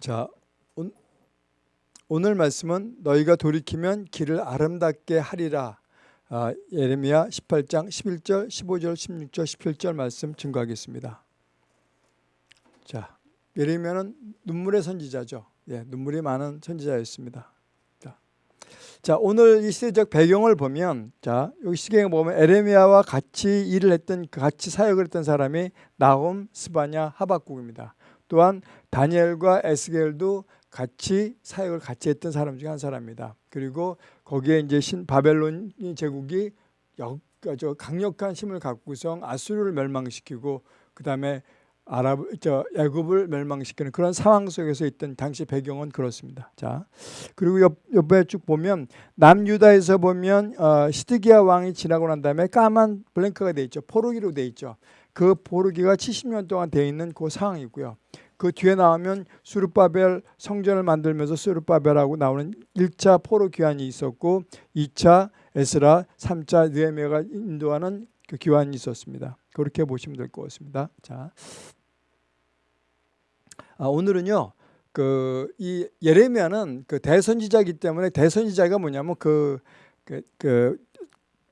자, 온, 오늘 말씀은 너희가 돌이키면 길을 아름답게 하리라. 아, 예레미야 18장 11절, 15절, 16절, 17절 말씀 증거하겠습니다. 자, 예레미야는 눈물의 선지자죠. 예, 눈물이 많은 선지자였습니다. 자, 자, 오늘 이 시대적 배경을 보면 자, 여기 시경에 보면 에레미야와 같이 일을 했던 같이 사역을 했던 사람이 나홈, 스바냐, 하박국입니다. 또한 다니엘과 에스겔도 같이 사역을 같이 했던 사람 중에 한 사람입니다. 그리고 거기에 이제 신 바벨론 제국이 강력한 힘을 갖고서 아수르를 멸망시키고 그 다음에 아랍 저 애굽을 멸망시키는 그런 상황 속에서 있던 당시 배경은 그렇습니다. 자 그리고 옆, 옆에 쭉 보면 남유다에서 보면 어, 시드기야 왕이 지나고 난 다음에 까만 블랭크가 돼 있죠. 포르기로 돼 있죠. 그 포르기가 70년 동안 돼 있는 그 상황이고요. 그 뒤에 나오면 수르바벨 성전을 만들면서 수르바벨하고 나오는 1차 포로 귀환이 있었고 2차 에스라, 3차 느헤미야가 인도하는 그 귀환이 있었습니다. 그렇게 보시면 될 것 같습니다. 자, 아, 오늘은요. 그 이 예레미야는 그 대선지자이기 때문에 대선지자가 뭐냐면 그, 그, 그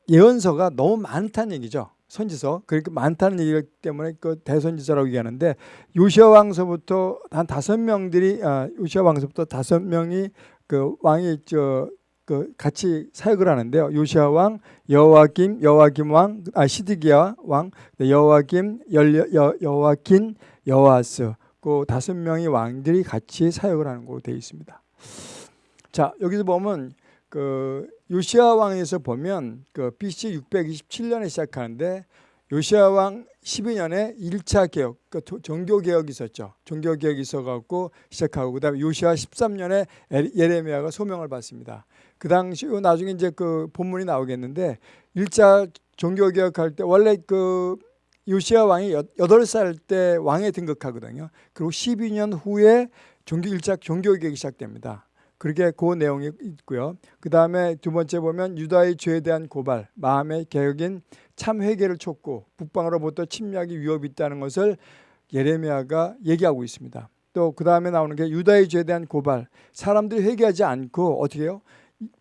예언서가 너무 많다는 얘기죠. 선지서 그렇게 많다는 얘기기 때문에 그 대선지서라고 얘기하는데 요시아 왕서부터 한 다섯 명들이 아, 요시아 왕서부터 다섯 명이 그 왕이 저 그 같이 사역을 하는데요. 요시아 왕, 여호와김, 여호와김 왕, 아 시드기야 왕, 여호와김, 여, 여호와킨, 여호아스 그 다섯 명의 왕들이 같이 사역을 하는 걸로 되어 있습니다. 자 여기서 보면 그 요시아 왕에서 보면 그 BC 627년에 시작하는데 요시아 왕 12년에 1차 개혁, 그 종교 개혁이 있었죠. 종교 개혁이 있어갖고 시작하고 그다음에 요시아 13년에 예레미야가 소명을 받습니다. 그 당시 나중에 이제 그 본문이 나오겠는데 1차 종교 개혁할 때 원래 그 요시아 왕이 8살 때 왕에 등극하거든요. 그리고 12년 후에 종교 1차 종교 개혁이 시작됩니다. 그렇게 그 내용이 있고요. 그 다음에 두 번째 보면 유다의 죄에 대한 고발, 마음의 개혁인 참 회개를 촉구, 북방으로부터 침략이 위협이 있다는 것을 예레미야가 얘기하고 있습니다. 또 그 다음에 나오는 게 유다의 죄에 대한 고발, 사람들이 회개하지 않고 어떻게 해요?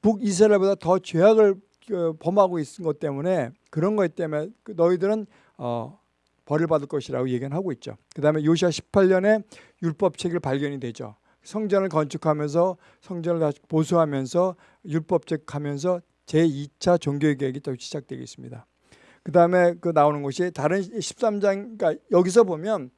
북이스라엘보다 더 죄악을 그 범하고 있는 것 때문에 그런 것 때문에 그 너희들은 어, 벌을 받을 것이라고 얘기는 하고 있죠. 그 다음에 요시아 18년에 율법책을 발견이 되죠. 성전을 건축하면서 성전을 다시 보수하면서 율법적 하면서 제2차 종교개혁이 또 시작되겠습니다. 그 다음에 그 나오는 것이 다른 13장, 그러니까 여기서 보면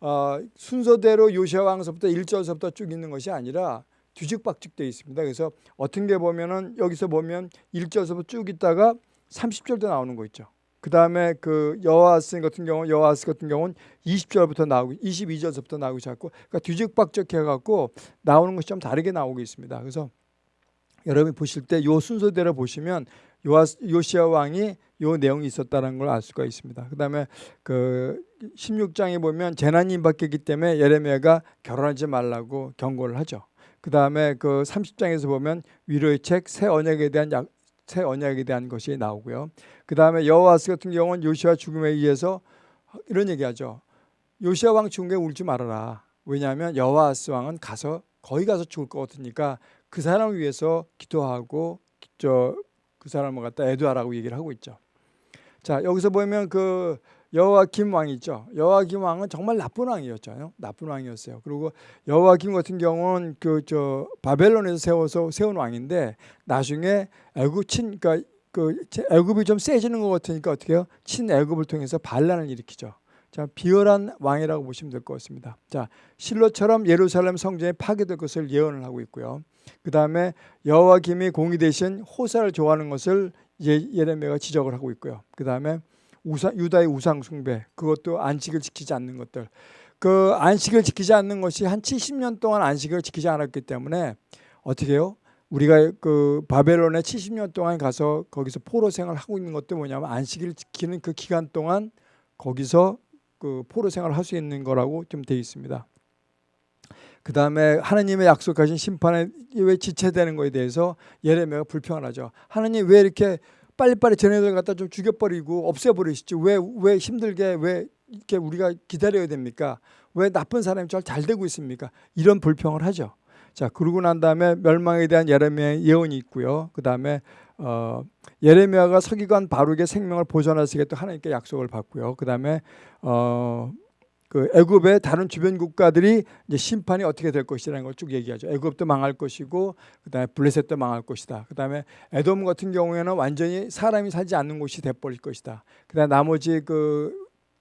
어, 순서대로 요시아 왕서부터 1절서부터 쭉 있는 것이 아니라 뒤죽박죽 되어 있습니다. 그래서 어떤 게 보면은 여기서 보면 1절서부터 쭉 있다가 30절도 나오는 거 있죠. 그 다음에 그 여호와스 같은 경우 여호와스 같은 경우는 20절부터 나오고 22절부터 나오기 시작하고 그러니까 뒤죽박죽 해 갖고 나오는 것이 좀 다르게 나오고 있습니다. 그래서 여러분이 보실 때 요 순서대로 보시면 요시아 왕이 요 내용이 있었다는 걸 알 수가 있습니다. 그다음에 그 16장에 보면 재난이 임박했기 때문에 예레미야가 결혼하지 말라고 경고를 하죠. 그다음에 그 30장에서 보면 위로의 책 새 언약에 대한 약, 새 언약에 대한 것이 나오고요. 그 다음에 여호와스 같은 경우는 요시아 죽음에 의해서 이런 얘기하죠. 요시아 왕 죽은 게 울지 말아라. 왜냐하면 여호와스 왕은 가서 거기 가서 죽을 것 같으니까 그 사람을 위해서 기도하고 저 그 사람을 갖다 애도하라고 얘기를 하고 있죠. 자 여기서 보면 그 여호와김 왕 있죠. 여호와김 왕은 정말 나쁜 왕이었잖아요. 나쁜 왕이었어요. 그리고 여호와김 같은 경우는 그 저 바벨론에서 세워서 세운 왕인데 나중에 애굽 친 그러니까 그 애굽이 좀 세지는 것 같으니까 어떻게 해요? 친 애굽을 통해서 반란을 일으키죠. 자, 비열한 왕이라고 보시면 될 것 같습니다. 자, 실로처럼 예루살렘 성전이 파괴될 것을 예언을 하고 있고요. 그 다음에 여호와김이 공이 대신 호사를 좋아하는 것을 예, 예레미야가 지적을 하고 있고요. 그 다음에 우상, 유다의 우상 숭배 그것도 안식을 지키지 않는 것들 그 안식을 지키지 않는 것이 한 70년 동안 안식을 지키지 않았기 때문에 어떻게 해요? 우리가 그 바벨론에 70년 동안 가서 거기서 포로 생활을 하고 있는 것도 뭐냐면 안식일 지키는 그 기간 동안 거기서 그 포로 생활을 할 수 있는 거라고 좀 되어 있습니다. 그 다음에 하나님의 약속하신 심판에 왜 지체되는 것에 대해서 예레미야가 불평하죠. 하나님 왜 이렇게 빨리빨리 쟤네들 갖다 좀 죽여버리고 없애버리시지 왜, 왜 힘들게 왜 이렇게 우리가 기다려야 됩니까? 왜 나쁜 사람이 잘, 잘 되고 있습니까? 이런 불평을 하죠. 자, 그러고 난 다음에 멸망에 대한 예레미야의 예언이 있고요. 그 다음에 어, 예레미야가 서기관 바룩의 생명을 보존하시겠다 하나님께 약속을 받고요. 그 다음에 어, 그 애굽의 다른 주변 국가들이 이제 심판이 어떻게 될 것이라는 걸 쭉 얘기하죠. 애굽도 망할 것이고 그다음에 블레셋도 망할 것이다. 그다음에 에돔 같은 경우에는 완전히 사람이 살지 않는 곳이 돼 버릴 것이다. 그다음 나머지 그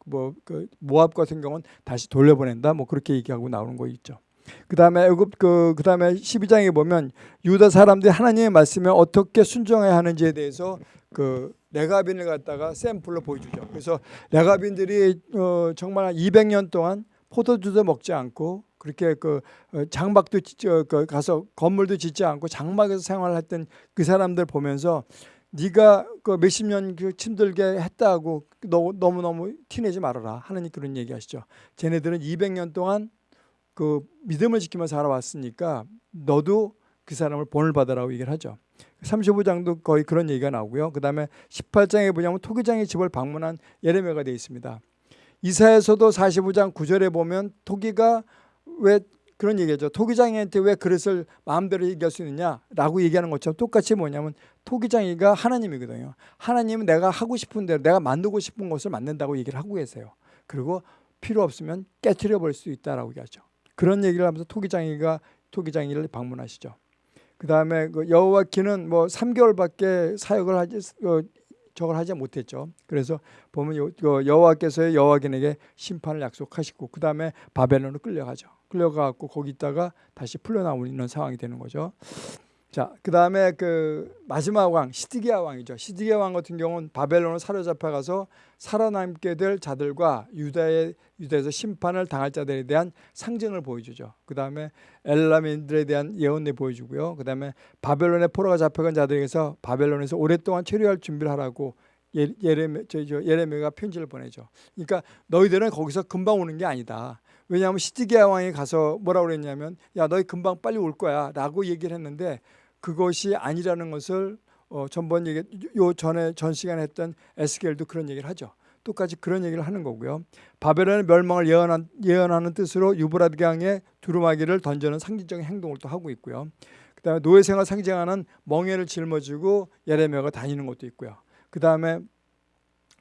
뭐 그 모압 같은 경우는 다시 돌려보낸다. 뭐 그렇게 얘기하고 나오는 거 있죠. 그다음에 애굽 그 그다음에 12장에 보면 유다 사람들이 하나님의 말씀에 어떻게 순종해야 하는지에 대해서 그 레가빈을 갖다가 샘플로 보여주죠. 그래서 레가빈들이 어 정말 200년 동안 포도주도 먹지 않고 그렇게 그 어, 장막도 그 가서 건물도 짓지 않고 장막에서 생활했던 그 사람들 보면서 네가 그 몇십 년그 힘들게 했다고 너, 너무 너무 티내지 말아라 하나님 그런 얘기하시죠. 쟤네들은 200년 동안 그 믿음을 지키며 살아왔으니까 너도 그 사람을 본을 받으라고 얘기를 하죠. 35장도 거의 그런 얘기가 나오고요. 그 다음에 18장에 보냐면 토기장의 집을 방문한 예레미야가 되어 있습니다. 이사에서도 45장 9절에 보면 토기가 왜 그런 얘기죠. 토기장이한테 왜 그릇을 마음대로 얘기할 수 있느냐라고 얘기하는 것처럼 똑같이 뭐냐면 토기장이가 하나님이거든요. 하나님은 내가 하고 싶은 대로 내가 만들고 싶은 것을 만든다고 얘기를 하고 계세요. 그리고 필요 없으면 깨트려 버릴 수 있다라고 얘기하죠. 그런 얘기를 하면서 토기장이가 토기장이를 방문하시죠. 그 다음에 그 여호와키는 뭐 3개월밖에 사역을 하지 어, 저걸 하지 못했죠. 그래서 보면 요, 요 여호와께서의 여호와긴에게 심판을 약속하시고 그 다음에 바벨론으로 끌려가죠. 끌려가고 거기 있다가 다시 풀려나오는 상황이 되는 거죠. 자, 그 다음에 그 마지막 왕 시드기야 왕이죠. 시드기야 왕 같은 경우는 바벨론을 사로잡혀 가서 살아남게 될 자들과 유다의 유다에서 심판을 당할 자들에 대한 상징을 보여주죠. 그 다음에 엘라민들에 대한 예언을 보여주고요. 그 다음에 바벨론의 포로가 잡혀간 자들에게서 바벨론에서 오랫동안 체류할 준비를 하라고 예, 예레미 예레미가 편지를 보내죠. 그러니까 너희들은 거기서 금방 오는 게 아니다. 왜냐하면 시드기야 왕이 가서 뭐라고 그랬냐면 야 너희 금방 빨리 올 거야 라고 얘기를 했는데 그것이 아니라는 것을 어, 전번 얘기 요 전에 전 시간에 했던 에스겔도 그런 얘기를 하죠. 똑같이 그런 얘기를 하는 거고요. 바벨론의 멸망을 예언한, 예언하는 뜻으로 유브라드 강에 두루마기를 던지는 상징적인 행동을 또 하고 있고요. 그다음에 노예 생활 상징하는 멍에를 짊어지고 예레미야가 다니는 것도 있고요. 그다음에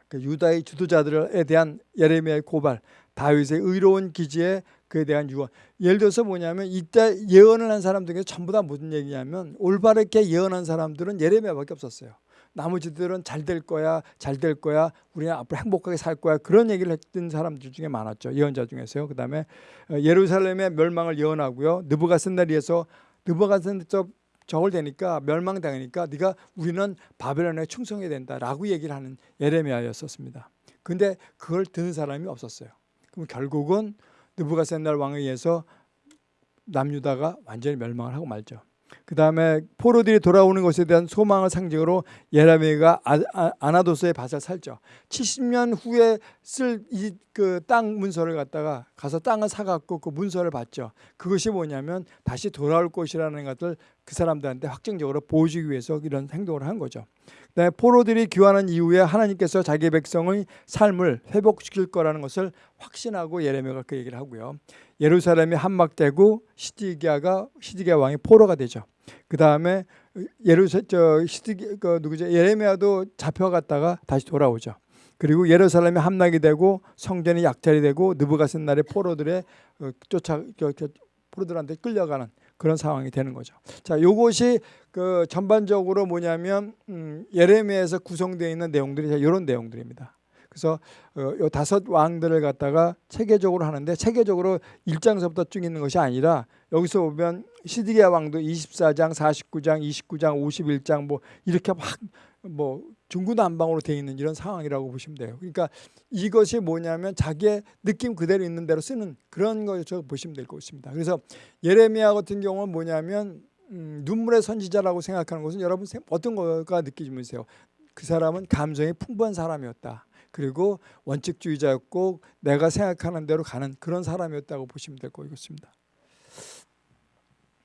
그 유다의 주도자들에 대한 예레미야의 고발, 다윗의 의로운 기지에 그에 대한 유언. 예를 들어서 뭐냐면 이때 예언을 한 사람 중에 전부 다 무슨 얘기냐면 올바르게 예언한 사람들은 예레미야밖에 없었어요. 나머지들은 잘 될 거야, 잘 될 거야, 우리는 앞으로 행복하게 살 거야 그런 얘기를 했던 사람들 중에 많았죠. 예언자 중에서요. 그 다음에 어, 예루살렘의 멸망을 예언하고요. 느부갓센다리에서 느부갓센다 저걸 되니까 멸망당하니까 네가 우리는 바벨론에 충성해야 된다라고 얘기를 하는 예레미야였었습니다. 근데 그걸 듣는 사람이 없었어요. 그럼 결국은 느부갓센날 왕에 의해서 남유다가 완전히 멸망을 하고 말죠. 그 다음에 포로들이 돌아오는 것에 대한 소망을 상징으로 예레미야가 아, 아, 아나도스의 밭을 살죠. 70년 후에 쓸 이 그 땅 문서를 갖다가 가서 땅을 사갖고 그 문서를 받죠. 그것이 뭐냐면 다시 돌아올 것이라는 것을 그 사람들한테 확정적으로 보여주기 위해서 이런 행동을 한 거죠. 그다음에 포로들이 귀환한 이후에 하나님께서 자기 백성의 삶을 회복시킬 거라는 것을 확신하고 예레미야가 그 얘기를 하고요. 예루살렘이 함락되고 시디기야가 시디기야 왕이 포로가 되죠. 그 다음에 예루사 저 시디 그 누구죠 예레미야도 잡혀갔다가 다시 돌아오죠. 그리고 예루살렘이 함락이 되고 성전이 약탈이 되고 느부갓센날의 포로들의 어, 쫓아 포로들한테 끌려가는 그런 상황이 되는 거죠. 자, 요것이 그 전반적으로 뭐냐면 음, 예레미야에서 구성되어 있는 내용들이 이런 내용들입니다. 그래서 어, 요 다섯 왕들을 갖다가 체계적으로 하는데 체계적으로 1장서부터 쭉 있는 것이 아니라 여기서 보면 시드기야 왕도 24장, 49장, 29장, 51장 뭐 이렇게 막뭐 중구난방으로 되어 있는 이런 상황이라고 보시면 돼요. 그러니까 이것이 뭐냐면 자기의 느낌 그대로 있는 대로 쓰는 그런 것을 보시면 될 것입니다. 그래서 예레미야 같은 경우는 뭐냐면 음, 눈물의 선지자라고 생각하는 것은 여러분 어떤 거가 느끼시면서요. 그 사람은 감정이 풍부한 사람이었다. 그리고 원칙주의자였고 내가 생각하는 대로 가는 그런 사람이었다고 보시면 될 것 같습니다.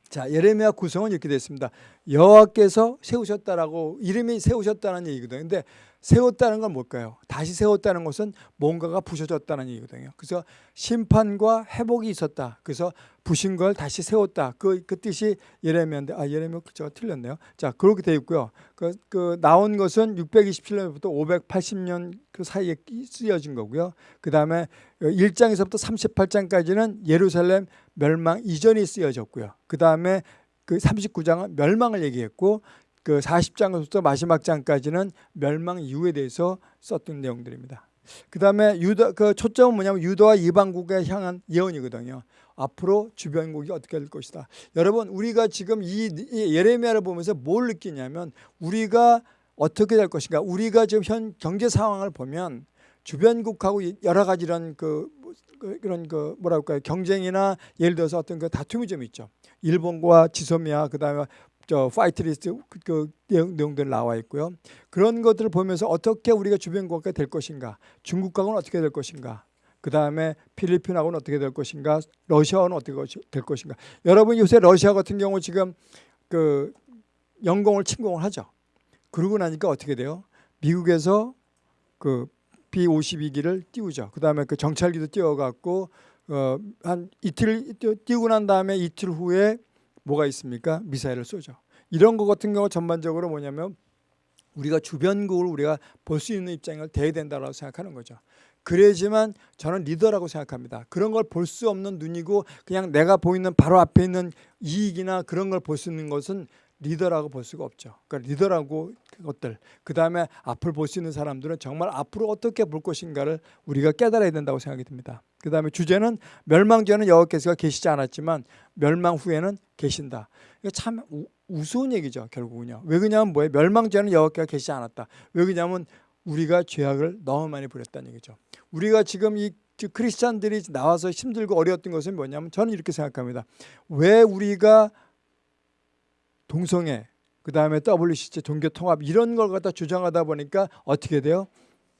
자 예레미야 구성은 이렇게 됐습니다. 여호와께서 세우셨다라고 이름이 세우셨다는 얘기거든요. 근데 세웠다는 건 뭘까요? 다시 세웠다는 것은 뭔가가 부셔졌다는 얘기거든요. 그래서 심판과 회복이 있었다. 그래서 부신 걸 다시 세웠다. 그, 그 뜻이 예레미야인데 아 예레미야 제가 틀렸네요. 자 그렇게 돼 있고요. 그, 그 나온 것은 627년부터 580년 그 사이에 쓰여진 거고요. 그 다음에 1장에서부터 38장까지는 예루살렘 멸망 이전이 쓰여졌고요. 그 다음에 그 39장은 멸망을 얘기했고 그 40장부터 마지막 장까지는 멸망 이후에 대해서 썼던 내용들입니다. 그 다음에 유다 그 초점은 뭐냐면 유다와 이방국에 향한 예언이거든요. 앞으로 주변국이 어떻게 될 것이다. 여러분 우리가 지금 이, 이 예레미야를 보면서 뭘 느끼냐면 우리가 어떻게 될 것인가. 우리가 지금 현 경제 상황을 보면 주변국하고 여러 가지 이런 그, 그 그런 그 뭐랄까요 경쟁이나 예를 들어서 어떤 그 다툼이 좀 있죠. 일본과 지소미아 그다음에 저 white list 그, 그 내용, 내용 들 나와 있고요. 그런 것들을 보면서 어떻게 우리가 주변국가 될 것인가, 중국하고는 어떻게 될 것인가, 그 다음에 필리핀하고는 어떻게 될 것인가, 러시아와는 어떻게 될 것인가. 여러분 요새 러시아 같은 경우 지금 그 영공을 침공을 하죠. 그러고 나니까 어떻게 돼요? 미국에서 그 B-52기를 띄우죠. 그 다음에 그 정찰기도 띄워갖고 어, 한 이틀 띄우고 난 다음에 이틀 후에 뭐가 있습니까? 미사일을 쏘죠. 이런 것 같은 경우 전반적으로 뭐냐면 우리가 주변국을 우리가 볼 수 있는 입장을 대야 된다고 생각하는 거죠. 그래야지만 저는 리더라고 생각합니다. 그런 걸 볼 수 없는 눈이고 그냥 내가 보이는 바로 앞에 있는 이익이나 그런 걸 볼 수 있는 것은 리더라고 볼 수가 없죠. 그러니까 리더라고 것들 그 다음에 앞을 볼 수 있는 사람들은 정말 앞으로 어떻게 볼 것인가를 우리가 깨달아야 된다고 생각이 듭니다. 그 다음에 주제는 멸망 전에는 여호와께서가 계시지 않았지만 멸망 후에는 계신다. 이거 참 우, 우스운 얘기죠. 결국은요. 왜 그러냐면 뭐예요? 멸망 전에는 여호와께서 계시지 않았다. 왜 그러냐면 우리가 죄악을 너무 많이 부렸다는 얘기죠. 우리가 지금 이 크리스찬들이 나와서 힘들고 어려웠던 것은 뭐냐면 저는 이렇게 생각합니다. 왜 우리가 동성애 그 다음에 WCC 종교통합 이런 걸 갖다 주장하다 보니까 어떻게 돼요?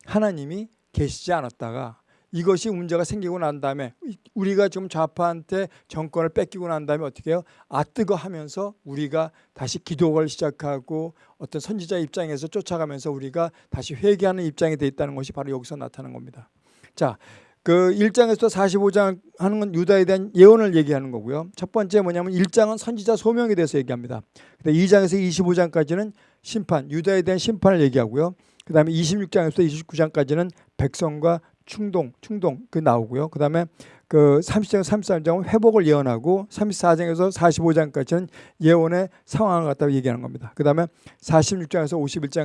하나님이 계시지 않았다가 이것이 문제가 생기고 난 다음에 우리가 좀 좌파한테 정권을 뺏기고 난 다음에 어떻게 해요? 아 뜨거 하면서 우리가 다시 기도를 시작하고 어떤 선지자 입장에서 쫓아가면서 우리가 다시 회개하는 입장이 돼 있다는 것이 바로 여기서 나타나는 겁니다. 자, 그 1장에서 45장 하는 건 유다에 대한 예언을 얘기하는 거고요. 첫 번째 뭐냐면 1장은 선지자 소명에 대해서 얘기합니다. 근데 2장에서 25장까지는 심판, 유다에 대한 심판을 얘기하고요. 그 다음에 26장에서 29장까지는 백성과 충동, 충동 그 나오고요. 그 다음에 그 30장, 33장은 회복을 예언하고 34장에서 45장까지는 예언의 상황을 갖다 얘기하는 겁니다. 그 다음에 46장에서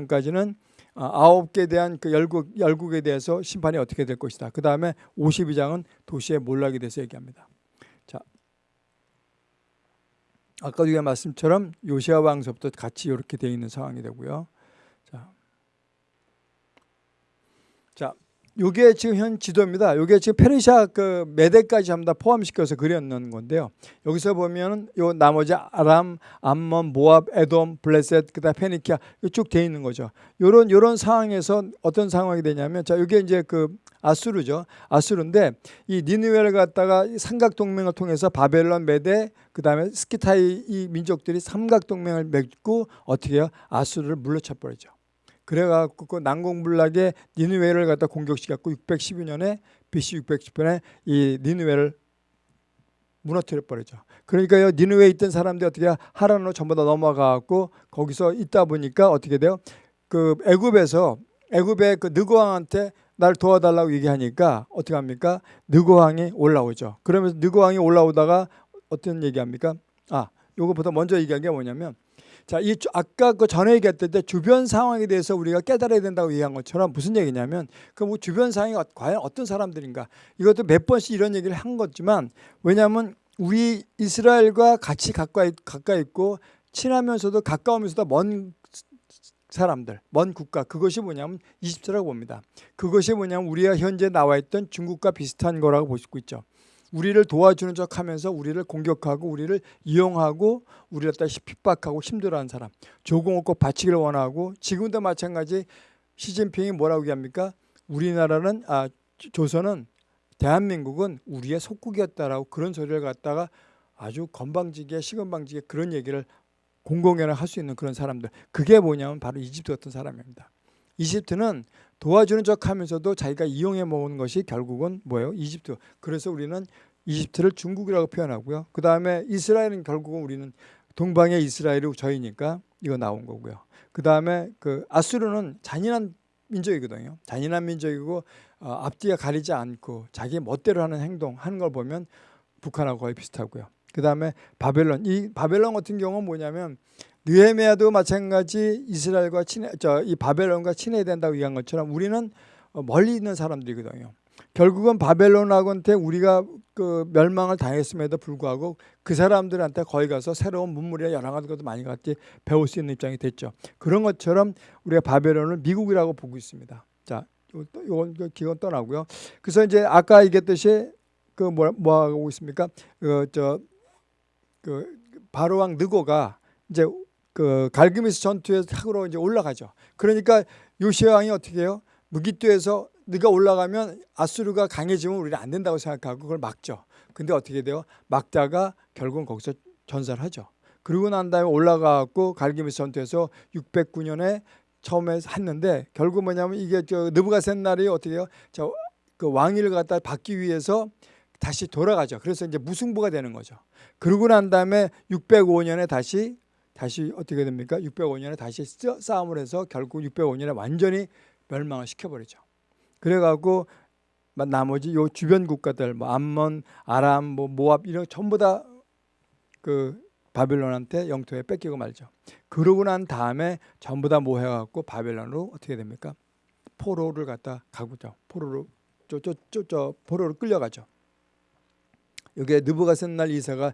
51장까지는 아, 아홉 개에 대한 그 열국, 열국에 대해서 심판이 어떻게 될 것이다. 그 다음에 52장은 도시의 몰락에 대해서 얘기합니다. 자, 아까도 얘기한 말씀처럼 요시아 왕서부터 같이 이렇게 되어 있는 상황이 되고요. 자, 자 요게 지금 현 지도입니다. 요게 지금 페르시아 그 메대까지 전부 다 포함시켜서 그렸는 건데요. 여기서 보면은 요 나머지 아람, 암몬, 모압, 에돔, 블레셋, 그다음 페니키아 쭉 돼 있는 거죠. 요런 요런 상황에서 어떤 상황이 되냐면 자, 요게 이제 그 아수르죠. 아수르인데 이 니느웨를 갖다가 삼각 동맹을 통해서 바벨론, 메대, 그다음에 스키타이 이 민족들이 삼각 동맹을 맺고 어떻게 해요? 아수르를 물러쳐 버리죠. 그래갖고 그 난공불락의 니누웨를 갖다 공격시켰고 612년에 BC 610년에 이 니누웨를 무너뜨려 버리죠. 그러니까요 니누웨에 있던 사람들이 어떻게 하란으로 전부 다 넘어가갖고 거기서 있다 보니까 어떻게 돼요? 그 애굽에서 애굽의 그 느고왕한테 날 도와달라고 얘기하니까 어떻게 합니까? 느고왕이 올라오죠. 그러면서 느고왕이 올라오다가 어떤 얘기합니까? 아, 요거보다 먼저 얘기한 게 뭐냐면 자, 이 아까 그 전에 얘기했을 때 주변 상황에 대해서 우리가 깨달아야 된다고 얘기한 것처럼 무슨 얘기냐면 그 뭐 주변 상황이 과연 어떤 사람들인가 이것도 몇 번씩 이런 얘기를 한 거지만 왜냐하면 우리 이스라엘과 같이 가까이 가까이 있고 친하면서도 가까우면서도 먼 사람들, 먼 국가 그것이 뭐냐면 이집트라고 봅니다. 그것이 뭐냐면 우리가 현재 나와 있던 중국과 비슷한 거라고 볼수 있죠. 우리를 도와주는 척 하면서 우리를 공격하고 우리를 이용하고 우리를 갖다 핍박하고 힘들어하는 사람 조공 없고 바치기를 원하고 지금도 마찬가지 시진핑이 뭐라고 얘기합니까? 우리나라는 아 조선은 대한민국은 우리의 속국이었다라고 그런 소리를 갖다가 아주 건방지게 시건방지게 그런 얘기를 공공연히 할수 있는 그런 사람들 그게 뭐냐면 바로 이집트 같은 사람입니다. 이집트는 도와주는 척 하면서도 자기가 이용해 먹은 것이 결국은 뭐예요? 이집트. 그래서 우리는 이집트를 중국이라고 표현하고요. 그 다음에 이스라엘은 결국은 우리는 동방의 이스라엘이 저희니까 이거 나온 거고요. 그 다음에 그 아수르는 잔인한 민족이거든요. 잔인한 민족이고 어, 앞뒤가 가리지 않고 자기 멋대로 하는 행동 하는 걸 보면 북한하고 거의 비슷하고요. 그 다음에 바벨론 이 바벨론 같은 경우는 뭐냐면 느헤미야도 마찬가지 이스라엘과 친해 저 이 바벨론과 친해야 된다고 얘기한 것처럼 우리는 어, 멀리 있는 사람들이거든요. 결국은 바벨론하고한테 우리가 그 멸망을 당했음에도 불구하고 그 사람들한테 거기 가서 새로운 문물이나 여러 가지 것도 많이 같이 배울 수 있는 입장이 됐죠. 그런 것처럼 우리가 바벨론을 미국이라고 보고 있습니다. 자, 요건 그 기원 떠나고요. 그래서 이제 아까 얘기했듯이 그 뭐 뭐 하고 있습니까? 그 저 그 바로 왕 느고가 이제 그 갈그미스 전투에 탁으로 이제 올라가죠. 그러니까 요시아 왕이 어떻게 해요? 무기토에서 네가 올라가면 아수르가 강해지면 우리는 안 된다고 생각하고 그걸 막죠. 근데 어떻게 돼요? 막다가 결국은 거기서 전사를 하죠. 그러고 난 다음에 올라가고 갈기미스 전투에서 609년에 처음에 했는데 결국 뭐냐면 이게 저 느부갓셋날이 어떻게 해요? 저 그 왕위를 갖다 받기 위해서 다시 돌아가죠. 그래서 이제 무승부가 되는 거죠. 그러고 난 다음에 605년에 다시 다시 어떻게 됩니까? 605년에 다시 싸움을 해서 결국 605년에 완전히 멸망을 시켜버리죠. 그래갖고 나머지 요 주변 국가들 뭐 암몬, 아람, 뭐 모압 이런 전부 다 그 바벨론한테 영토에 뺏기고 말죠. 그러고 난 다음에 전부 다 모여갖고 바벨론으로 어떻게 됩니까? 포로를 갖다 가고죠. 포로로 저저저 포로로 끌려가죠. 여기에 느부갓셋날 이사가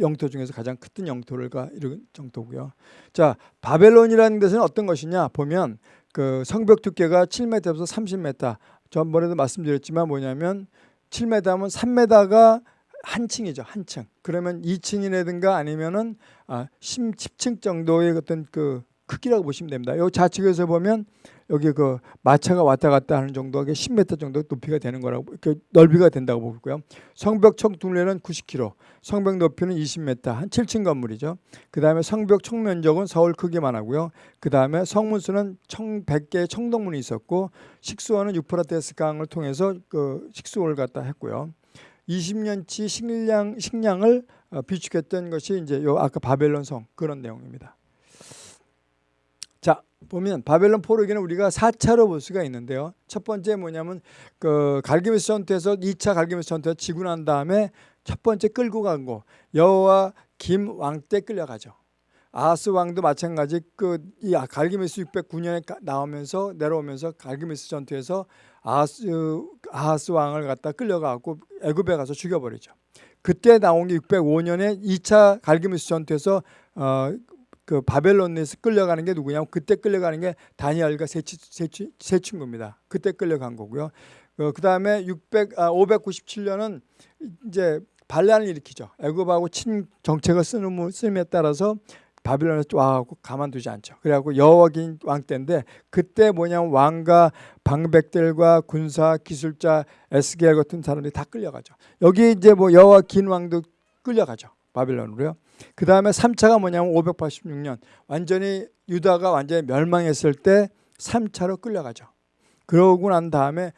영토 중에서 가장 큰 영토를 가 이런 정도고요. 자 바벨론이라는 것은 어떤 것이냐 보면 그 성벽 두께가 7m에서 30m. 전번에도 말씀드렸지만 뭐냐면 7m면 3m가 한 층이죠. 한 층. 그러면 2층이라든가 아니면은 아, 10층 정도의 어떤 그 크기라고 보시면 됩니다. 요 좌측에서 보면 여기 그 마차가 왔다 갔다 하는 정도가 10m 정도 높이가 되는 거라고 그 넓이가 된다고 보고요. 성벽 총 둘레는 90km, 성벽 높이는 20m, 한 7층 건물이죠. 그 다음에 성벽 총 면적은 서울 크기만 하고요. 그 다음에 성문수는 총 100개의 청동문이 있었고 식수원은 유프라테스 강을 통해서 그 식수원을 갖다 했고요. 20년치 식량 식량을 어, 비축했던 것이 이제 요 아까 바벨론 성 그런 내용입니다. 자 보면 바벨론 포로기는 우리가 4차로 볼 수가 있는데요. 첫 번째 뭐냐면 그 갈그미스 전투에서 2차 갈그미스 전투에 지고 난 다음에 첫 번째 끌고 간 거 여호야김 왕 때 끌려가죠. 아하스 왕도 마찬가지 그 이 갈그미스 609년에 나오면서 내려오면서 갈그미스 전투에서 아하스 아하스 왕을 갖다 끌려가고 애굽에 가서 죽여버리죠. 그때 나온 게 605년에 2차 갈기메스 전투에서 어, 그 바벨론에서 끌려가는 게 누구냐면 그때 끌려가는 게 다니엘과 세, 세, 세 친구입니다. 그때 끌려간 거고요. 어, 그 다음에 600, 아, 597년은 이제 반란을 일으키죠. 애굽하고 친 정책을 쓰는 쓰임에 따라서 바빌론에 와갖고 가만두지 않죠. 그래갖고 여호와긴 왕 때인데 그때 뭐냐면 왕과 방백들과 군사 기술자 에스겔 같은 사람들이 다 끌려가죠. 여기 이제 뭐 여호와 긴 왕도 끌려가죠. 바빌론으로요. 그 다음에 3차가 뭐냐면 586년 완전히 유다가 완전히 멸망했을 때 3차로 끌려가죠. 그러고 난 다음에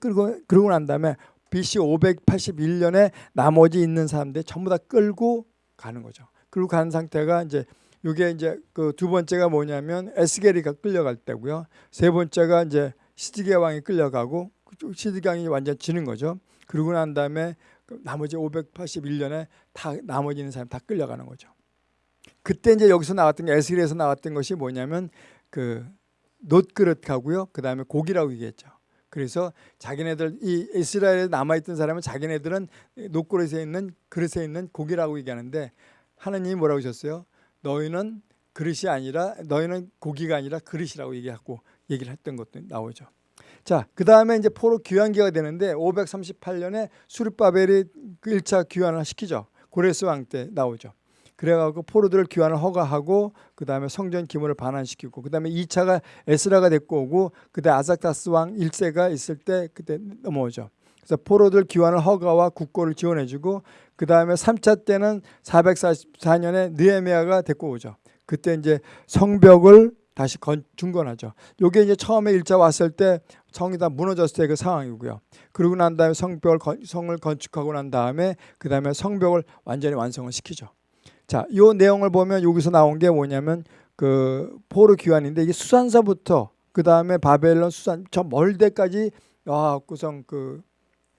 끌고 그러고 난 다음에 BC 581년에 나머지 있는 사람들 전부 다 끌고 가는 거죠. 그리고 간 상태가 이제 이게 이제 그 두 번째가 뭐냐면 에스게리가 끌려갈 때고요. 세 번째가 이제 시드게 왕이 끌려가고 시드게 왕이 완전 지는 거죠. 그러고 난 다음에 그 나머지 581년에 다 나머지 있는 사람 다 끌려가는 거죠. 그때 이제 여기서 나왔던 게 에스겔에서 나왔던 것이 뭐냐면 그 놋그릇하고요. 그다음에 고기라고 얘기했죠. 그래서 자기네들 이 이스라엘에 남아 있던 사람은 자기네들은 놋그릇에 있는 그릇에 있는 고기라고 얘기하는데 하나님이 뭐라고 하셨어요? 너희는 그릇이 아니라 너희는 고기가 아니라 그릇이라고 얘기하고 얘기를 했던 것도 나오죠. 자, 그 다음에 이제 포로 귀환기가 되는데 538년에 수르바벨이 1차 귀환을 시키죠. 고레스 왕 때 나오죠. 그래가지고 포로들을 귀환을 허가하고 그 다음에 성전 기물을 반환시키고 그 다음에 2차가 에스라가 데리고 오고 그때 아삭다스 왕 1세가 있을 때 그때 넘어오죠. 그래서 포로들 귀환을 허가와 국고를 지원해주고 그 다음에 3차 때는 444년에 느헤미야가 데리고 오죠. 그때 이제 성벽을 다시 건, 중건하죠. 요게 이제 처음에 일자 왔을 때 성이 다 무너졌을 때 그 상황이고요. 그러고 난 다음에 성벽을 건, 성을 건축하고 난 다음에 그 다음에 성벽을 완전히 완성을 시키죠. 자, 요 내용을 보면 여기서 나온 게 뭐냐면 그 포로 귀환인데 이게 수산서부터 그 다음에 바벨론 수산 저 멀대까지 와 구성 그그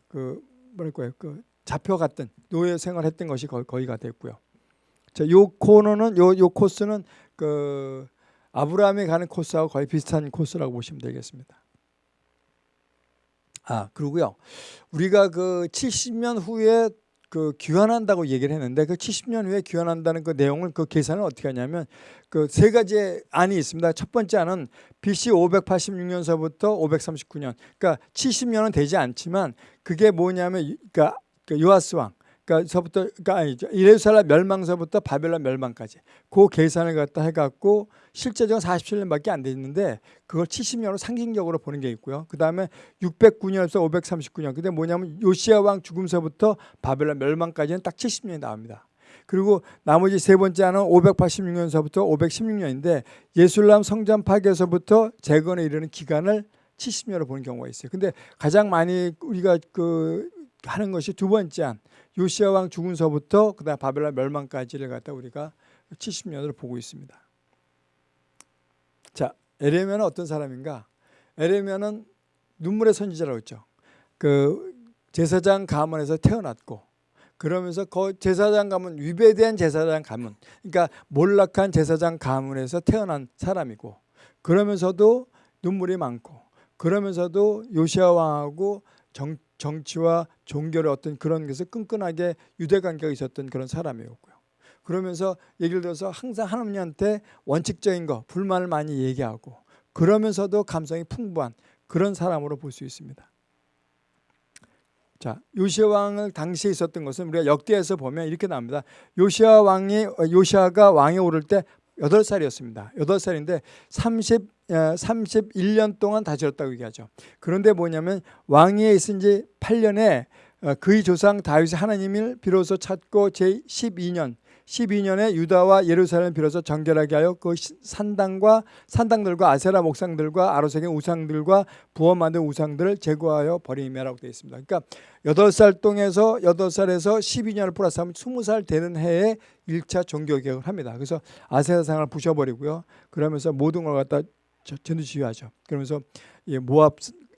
그 뭐랄까요 그 잡혀갔던 노예 생활했던 것이 거의, 거의가 됐고요. 자, 요 코너는 요 요 코스는 그 아브라함이 가는 코스하고 거의 비슷한 코스라고 보시면 되겠습니다. 아, 그리고요. 우리가 그 70년 후에 그 귀환한다고 얘기를 했는데 그 70년 후에 귀환한다는 그 내용을 그 계산을 어떻게 하냐면 그 세 가지 안이 있습니다. 첫 번째 안은 BC 586년서부터 539년. 그러니까 70년은 되지 않지만 그게 뭐냐면 그러니까 요아스 왕 그러니까 서부터 그러니까 아니죠. 예루살렘 멸망서부터 바벨론 멸망까지 그 계산을 갖다 해갖고 실제적으로 47년밖에 안 됐는데 그걸 70년으로 상징적으로 보는 게 있고요. 그 다음에 609년에서 539년. 근데 뭐냐면 요시아 왕 죽음서부터 바벨론 멸망까지는 딱 70년이 나옵니다. 그리고 나머지 세 번째 하는 586년서부터 516년인데 예술람 성전 파괴서부터 재건에 이르는 기간을 70년으로 보는 경우가 있어요. 근데 가장 많이 우리가 그 하는 것이 두 번째 한 요시아 왕 죽은서부터 그다음 바벨론 멸망까지를 갖다 우리가 70년으로 보고 있습니다. 자, 에레미야는 어떤 사람인가? 에레미야는 눈물의 선지자라고 했죠. 그 제사장 가문에서 태어났고 그러면서 그 제사장 가문 위배된 제사장 가문 그러니까 몰락한 제사장 가문에서 태어난 사람이고 그러면서도 눈물이 많고 그러면서도 요시아 왕하고 정, 정치와 종교의 어떤 그런 것에 끈끈하게 유대 관계가 있었던 그런 사람이었고요. 그러면서 예를 들어서 항상 하나님한테 원칙적인 거 불만을 많이 얘기하고 그러면서도 감성이 풍부한 그런 사람으로 볼 수 있습니다. 자, 요시아 왕을 당시에 있었던 것은 우리가 역대에서 보면 이렇게 나옵니다. 요시아 왕이 요시아가 왕에 오를 때 8살이었습니다. 8살인데 30 31년 동안 다스렸다고 얘기하죠. 그런데 뭐냐면 왕위에 있은 지 8년에 어, 그의 조상 다윗이 하나님을 비로소 찾고 제 12년 12년에 유다와 예루살렘을 비로소 정결하게 하여 그 산당과 산당들과 아세라 목상들과 아로색의 우상들과 부어 만든 우상들을 제거하여 버림이라고 되어 있습니다. 그러니까 8살 동에서 8살에서 12년을 플러스하면 20살 되는 해에 1차 종교개혁을 합니다. 그래서 아세라상을 부셔버리고요. 그러면서 모든 걸 갖다 전투 지휘하죠. 그러면서 모압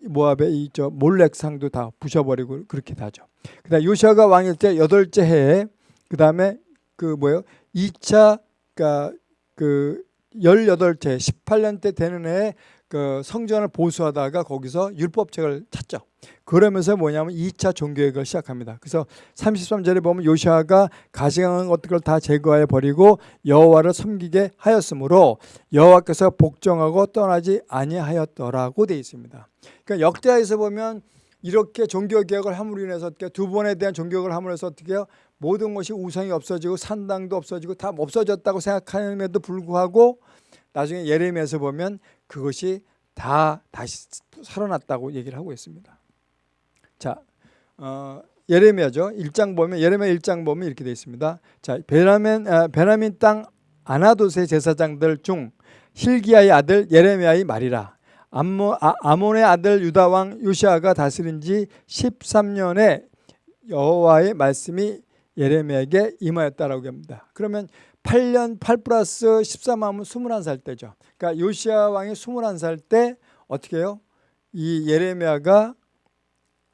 모압의 이 저 몰렉상도 다 부셔버리고 그렇게 하죠. 그다음 요시아가 왕일 때 여덟째 해에 그다음에 그 뭐예요? 2차 그러니까 그 18째 18년 때 되는 해에 그 성전을 보수하다가 거기서 율법책을 찾죠. 그러면서 뭐냐면 2차 종교개혁을 시작합니다. 그래서 33절에 보면 요시아가 가시강한 것들을 다 제거하여 버리고 여호와를 섬기게 하였으므로 여호와께서 복종하고 떠나지 아니하였더라고 되어 있습니다. 그러니까 역대하에서 보면 이렇게 종교개혁을 함으로 인해서 어떻게 두 번에 대한 종교개혁을 함으로 해서 어떻게 해요? 모든 것이 우상이 없어지고 산당도 없어지고 다 없어졌다고 생각하는데도 불구하고 나중에 예레미야에서 보면 그것이 다 다시 살아났다고 얘기를 하고 있습니다. 자, 어, 예레미야죠. 1장 보면 예레미야 1장 보면 이렇게 되어 있습니다. 자, 베라멘 아, 베라민 땅 아나도세 제사장들 중 힐기야의 아들 예레미야의 말이라. 암모, 아, 아몬의 아들 유다 왕 요시아가 다스린 지 13년에 여호와의 말씀이 예레미야에게 임하였다라고 합니다. 그러면 8년 8 플러스 13하면 21살 때죠. 그러니까 요시아 왕이 21살 때 어떻게 해요? 이 예레미야가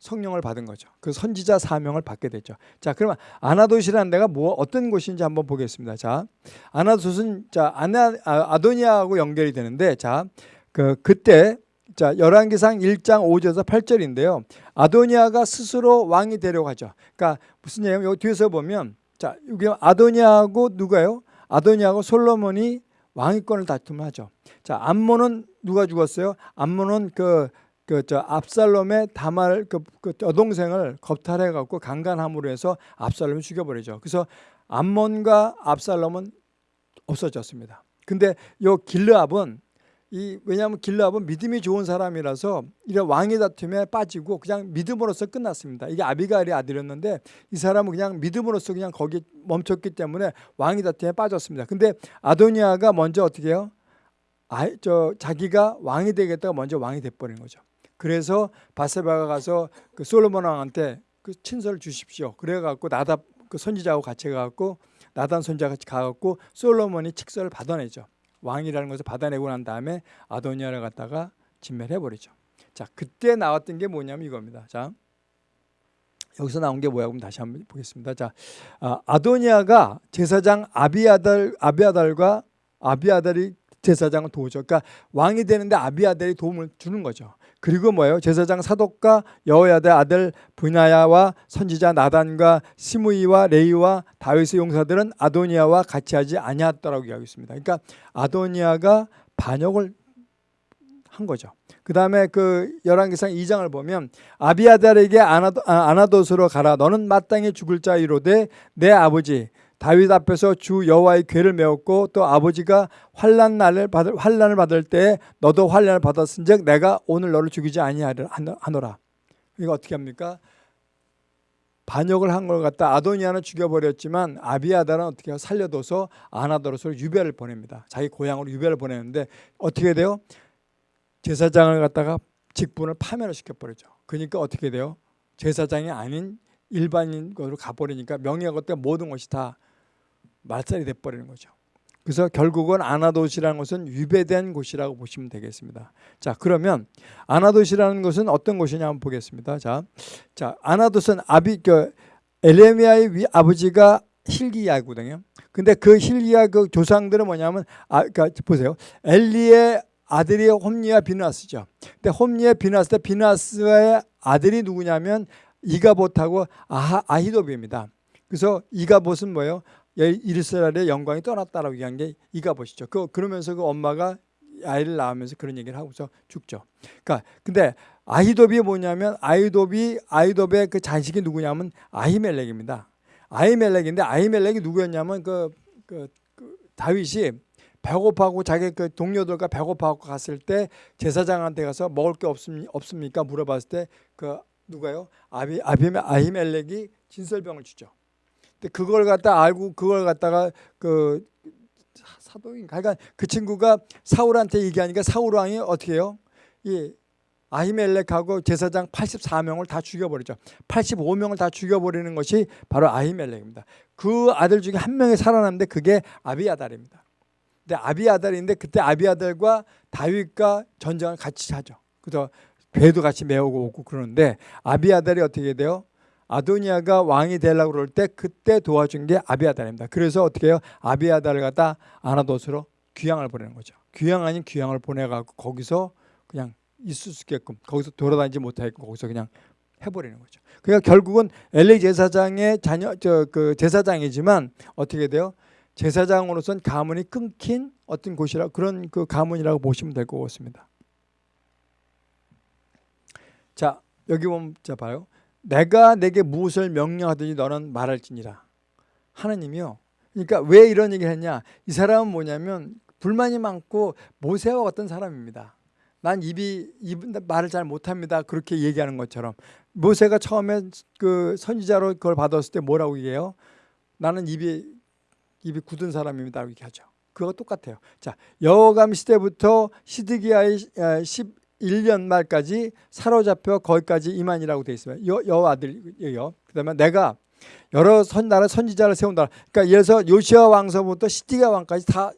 성령을 받은 거죠. 그 선지자 사명을 받게 되죠. 자, 그러면 아나도시라는 데가 뭐 어떤 곳인지 한번 보겠습니다. 자, 아나도스는 자 아나 아, 아도니아하고 연결이 되는데 자, 그 그때 자, 열왕기상 1장 5절에서 8절인데요. 아도니아가 스스로 왕이 되려고 하죠. 그러니까 무슨 얘기냐면 여기 뒤에서 보면 자, 여기 아도니아하고 누가요? 아도니아하고 솔로몬이 왕위권을 다툼을 하죠. 자, 암몬은 누가 죽었어요? 암몬은 그 그저 압살롬의 다말 그, 그 여동생을 겁탈해 갖고 강간함으로 해서 압살롬을 죽여버리죠. 그래서 암몬과 압살롬은 없어졌습니다. 근데 요 길르압은 이 왜냐하면 길라압은 믿음이 좋은 사람이라서 이런 왕의 다툼에 빠지고 그냥 믿음으로써 끝났습니다. 이게 아비가일의 아들이었는데 이 사람은 그냥 믿음으로써 그냥 거기 멈췄기 때문에 왕의 다툼에 빠졌습니다. 근데 아도니아가 먼저 어떻게 해요? 아, 저 자기가 왕이 되겠다가 먼저 왕이 돼버린 거죠. 그래서 바세바가 가서 그 솔로몬 왕한테 그 친서를 주십시오. 그래갖고 나답 그 선지자하고 같이 가갖고 나단 선지자 같이 가갖고 솔로몬이 칙서를 받아내죠. 왕이라는 것을 받아내고 난 다음에 아도니아를 갖다가 진멸해 버리죠. 자, 그때 나왔던 게 뭐냐면 이겁니다. 자, 여기서 나온 게 뭐야? 그럼 다시 한번 보겠습니다. 자, 아, 아도니아가 제사장 아비아달 아비아달과 아비아달이 제사장을 도우죠. 그러니까 왕이 되는데 아비아달이 도움을 주는 거죠. 그리고 뭐예요? 제사장 사독과 여호야의 아들 분야야와 선지자 나단과 시므이와 레이와 다윗의 용사들은 아도니아와 같이 하지 아니하더라고 이야기하고 있습니다. 그러니까 아도니아가 반역을 한 거죠. 그 다음에 그 열왕기상 2장을 보면 아비아달에게 아나도, 아, 아나도스로 가라. 너는 마땅히 죽을 자이로되 내 아버지 다윗 앞에서 주 여호와의 괴를 메웠고 또 아버지가 환란 날을 받을 환란을 받을 때 너도 환란을 받았은즉 내가 오늘 너를 죽이지 아니하노라. 이거 어떻게 합니까? 반역을 한 걸 갖다 아도니아는 죽여버렸지만 아비아달은 어떻게 살려둬서 아나도로스를 유배를 보냅니다. 자기 고향으로 유배를 보내는데 어떻게 돼요? 제사장을 갖다가 직분을 파면을 시켜버리죠. 그러니까 어떻게 돼요? 제사장이 아닌 일반인으로 가버리니까 명예가 때 모든 것이 다 말살이 돼버리는 거죠. 그래서 결국은 아나도시라는 것은 유배된 곳이라고 보시면 되겠습니다. 자, 그러면 아나도시라는 것은 어떤 곳이냐 한번 보겠습니다. 자, 자 아나도스는 아비 그 엘레미야의 위, 아버지가 힐기야거든요. 근데 그 힐기야 그 조상들은 뭐냐면 아, 그러니까 보세요. 엘리의 아들이 홈리와 비나스죠. 근데 홈리와 비나스 때 비나스의 아들이 누구냐면 이가봇하고 아하, 아히도비입니다. 그래서 이가봇은 뭐예요? 이스라엘의 영광이 떠났다라고 얘기한 게 이가봇이죠. 그 그러면서 그 엄마가 아이를 낳으면서 그런 얘기를 하고서 죽죠. 그러니까 근데 아히도비 뭐냐면 아히도비 아히도비의 그 자식이 누구냐면 아히멜렉입니다. 아히멜렉인데 아히멜렉이 누구였냐면 그, 그, 그 다윗이 배고파고 자기 그 동료들과 배고파고 갔을 때 제사장한테 가서 먹을 게 없습, 없습니까? 물어봤을 때 그 누가요? 아비 아비멜 아히멜렉이 진설병을 주죠. 그걸 갖다 알고 그걸 갖다가 그 사도인가 그러니까 그 친구가 사울한테 얘기하니까 사울 왕이 어떻게 해요? 이 아히멜렉하고 제사장 84명을 다 죽여버리죠. 85명을 다 죽여버리는 것이 바로 아히멜렉입니다. 그 아들 중에 한 명이 살아남는데 그게 아비아달입니다. 근데 아비아달인데 그때 아비아달과 다윗과 전쟁을 같이 하죠. 그래서 배도 같이 메우고 오고 그러는데 아비아달이 어떻게 돼요? 아도니아가 왕이 되려고 그럴 때 그때 도와준 게 아비아달입니다. 그래서 어떻게 해요? 아비아달을 갖다 아나도스로 귀향을 보내는 거죠. 귀향 아닌 귀향을 보내갖고 거기서 그냥 있을 수 있게끔 거기서 돌아다니지 못하게끔 거기서 그냥 해버리는 거죠. 그러니까 결국은 엘리 제사장의 자녀 저 그 제사장이지만 어떻게 돼요? 제사장으로선 가문이 끊긴 어떤 곳이라 그런 그 가문이라고 보시면 될 것 같습니다. 자 여기 보면 자 봐요. 내가 내게 무엇을 명령하더니 너는 말할지니라. 하나님이요. 그러니까 왜 이런 얘기를 했냐? 이 사람은 뭐냐면 불만이 많고 모세와 같은 사람입니다. 난 입이 입 말을 잘 못합니다. 그렇게 얘기하는 것처럼 모세가 처음에 그 선지자로 그걸 받았을 때 뭐라고 얘기해요? 나는 입이 입이 굳은 사람입니다. 이렇게 하죠. 그거 똑같아요. 자 여호감 시대부터 시드기야의 10 1년 말까지 사로잡혀 거기까지 이만이라고 되어 있어요. 여, 여 아들이요. 그 다음에 내가 여러 선 나라 선지자를 세운다. 그러니까 예를 들어서 요시아 왕서부터 시디가 왕까지 다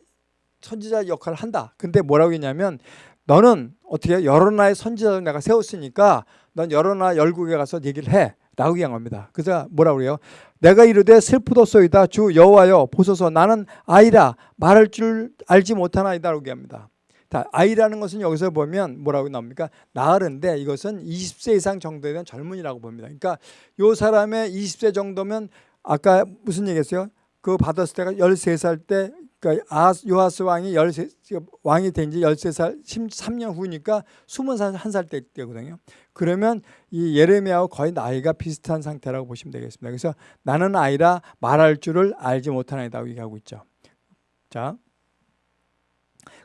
선지자 역할을 한다. 근데 뭐라고 했냐면 너는 어떻게 여러 나라의 선지자를 내가 세웠으니까 넌 여러 나라 열국에 가서 얘기를 해. 라고 얘기한 겁니다. 그래서 뭐라고 그래요? 내가 이르되 슬프도소이다 주 여호와여 보소서 나는 아이라 말할 줄 알지 못하나이다 라고 얘기합니다. 아이라는 것은 여기서 보면 뭐라고 나옵니까? 나으른데 이것은 20세 이상 정도에 대한 젊은이라고 봅니다. 그러니까 요 사람의 20세 정도면 아까 무슨 얘기했어요? 그 받았을 때가 13살 때 그러니까 요하스 왕이 13 왕이 된 지 13살 13년 후니까 20살 한살 때거든요. 그러면 이 예레미야와 거의 나이가 비슷한 상태라고 보시면 되겠습니다. 그래서 나는 아이라 말할 줄을 알지 못하나이다 얘기하고 있죠. 자,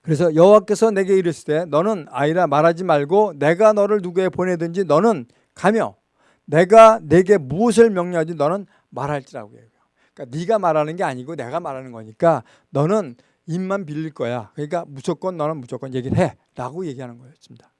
그래서 여호와께서 내게 이르시되 너는 아이라 말하지 말고 내가 너를 누구에 보내든지 너는 가며 내가 내게 무엇을 명령하지 너는 말할지라고 해요. 그러니까 네가 말하는 게 아니고 내가 말하는 거니까 너는 입만 빌릴 거야. 그러니까 무조건 너는 무조건 얘기를 해라고 얘기하는 거였습니다.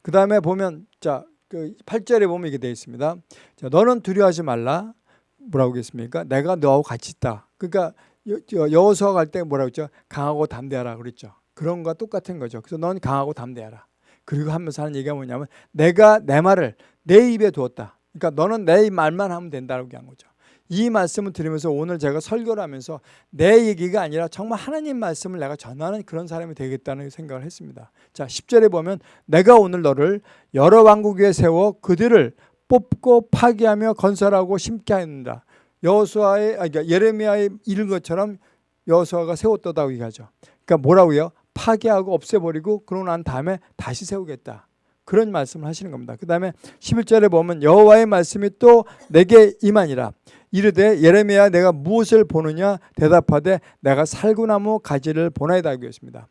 그 다음에 보면 자 그 8절에 보면 이게 되어 있습니다. 자, 너는 두려워하지 말라. 뭐라고 했습니까? 내가 너하고 같이 있다. 그러니까 여호수아 갈 때 뭐라고 했죠? 강하고 담대하라 그랬죠. 그런 거와 똑같은 거죠. 그래서 넌 강하고 담대하라. 그리고 하면서 하는 얘기가 뭐냐면 내가 내 말을 내 입에 두었다. 그러니까 너는 내 말만 하면 된다고 얘기한 거죠. 이 말씀을 들으면서 오늘 제가 설교를 하면서 내 얘기가 아니라 정말 하나님 말씀을 내가 전하는 그런 사람이 되겠다는 생각을 했습니다. 자, 10절에 보면 내가 오늘 너를 여러 왕국 위에 세워 그들을 뽑고 파괴하며 건설하고 심게 하는다. 여호수아의 아 그러니까 예레미야의 이른 것처럼 여호수아가 세웠다고 얘기하죠. 그러니까 뭐라고요? 파괴하고 없애버리고 그러고 난 다음에 다시 세우겠다. 그런 말씀을 하시는 겁니다. 그 다음에 11절에 보면 여호와의 말씀이 또 내게 임하니라. 이르되 예레미야 내가 무엇을 보느냐 대답하되 내가 살구나무 가지를 보나이다 하고 있습니다.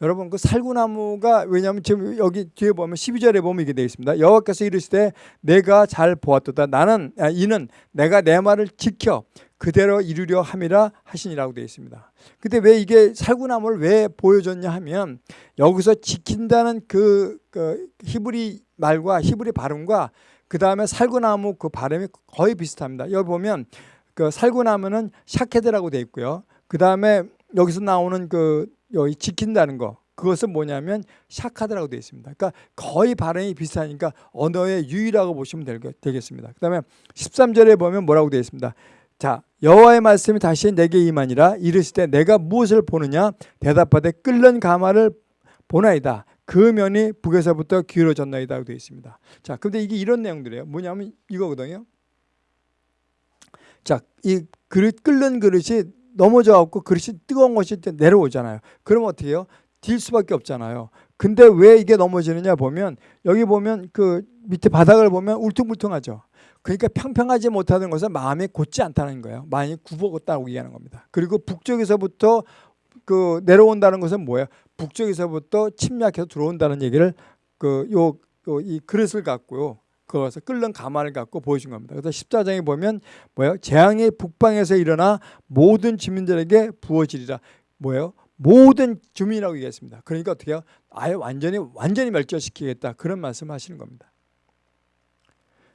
여러분 그 살구나무가 왜냐하면 지금 여기 뒤에 보면 12절에 보면 이게 되어 있습니다. 여호와께서 이르시되 내가 잘 보았도다. 나는 아, 이는 내가 내 말을 지켜 그대로 이루려 함이라 하시니라고 되어 있습니다. 근데 왜 이게 살구나무를 왜 보여줬냐 하면 여기서 지킨다는 그, 그 히브리 말과 히브리 발음과 그 다음에 살구나무 그 발음이 거의 비슷합니다. 여기 보면 그 살구나무는 샤케드라고 되어 있고요. 그 다음에 여기서 나오는 그 여기 지킨다는 거 그것은 뭐냐면 샤카드라고 되어 있습니다. 그러니까 거의 발음이 비슷하니까 언어의 유의라고 보시면 되겠습니다. 그 다음에 13절에 보면 뭐라고 되어 있습니다. 자 여호와의 말씀이 다시 내게 임하니라 이르시되 내가 무엇을 보느냐 대답하되 끓는 가마를 보나이다. 그 면이 북에서부터 기울어졌나이다 되어 있습니다. 자, 근데 이게 이런 내용들이에요. 뭐냐면 이거거든요. 자, 이 그릇 끓는 그릇이 넘어져 갖고 그릇이 뜨거운 것이 내려오잖아요. 그럼 어떻게 해요? 딜 수밖에 없잖아요. 근데 왜 이게 넘어지느냐 보면 여기 보면 그 밑에 바닥을 보면 울퉁불퉁하죠. 그러니까 평평하지 못하는 것은 마음이 곧지 않다는 거예요. 많이 굽어갔다고 얘기하는 겁니다. 그리고 북쪽에서부터 그 내려온다는 것은 뭐예요? 북쪽에서부터 침략해서 들어온다는 얘기를 그 요 이 그릇을 갖고요. 그것을 끓는 가마를 갖고 보여준 겁니다. 그래서 14장에 보면 뭐예요? 재앙이 북방에서 일어나 모든 주민들에게 부어지리라. 뭐예요? 모든 주민이라고 얘기했습니다. 그러니까 어떻게 해요? 아예 완전히 완전히 멸절시키겠다. 그런 말씀하시는 겁니다.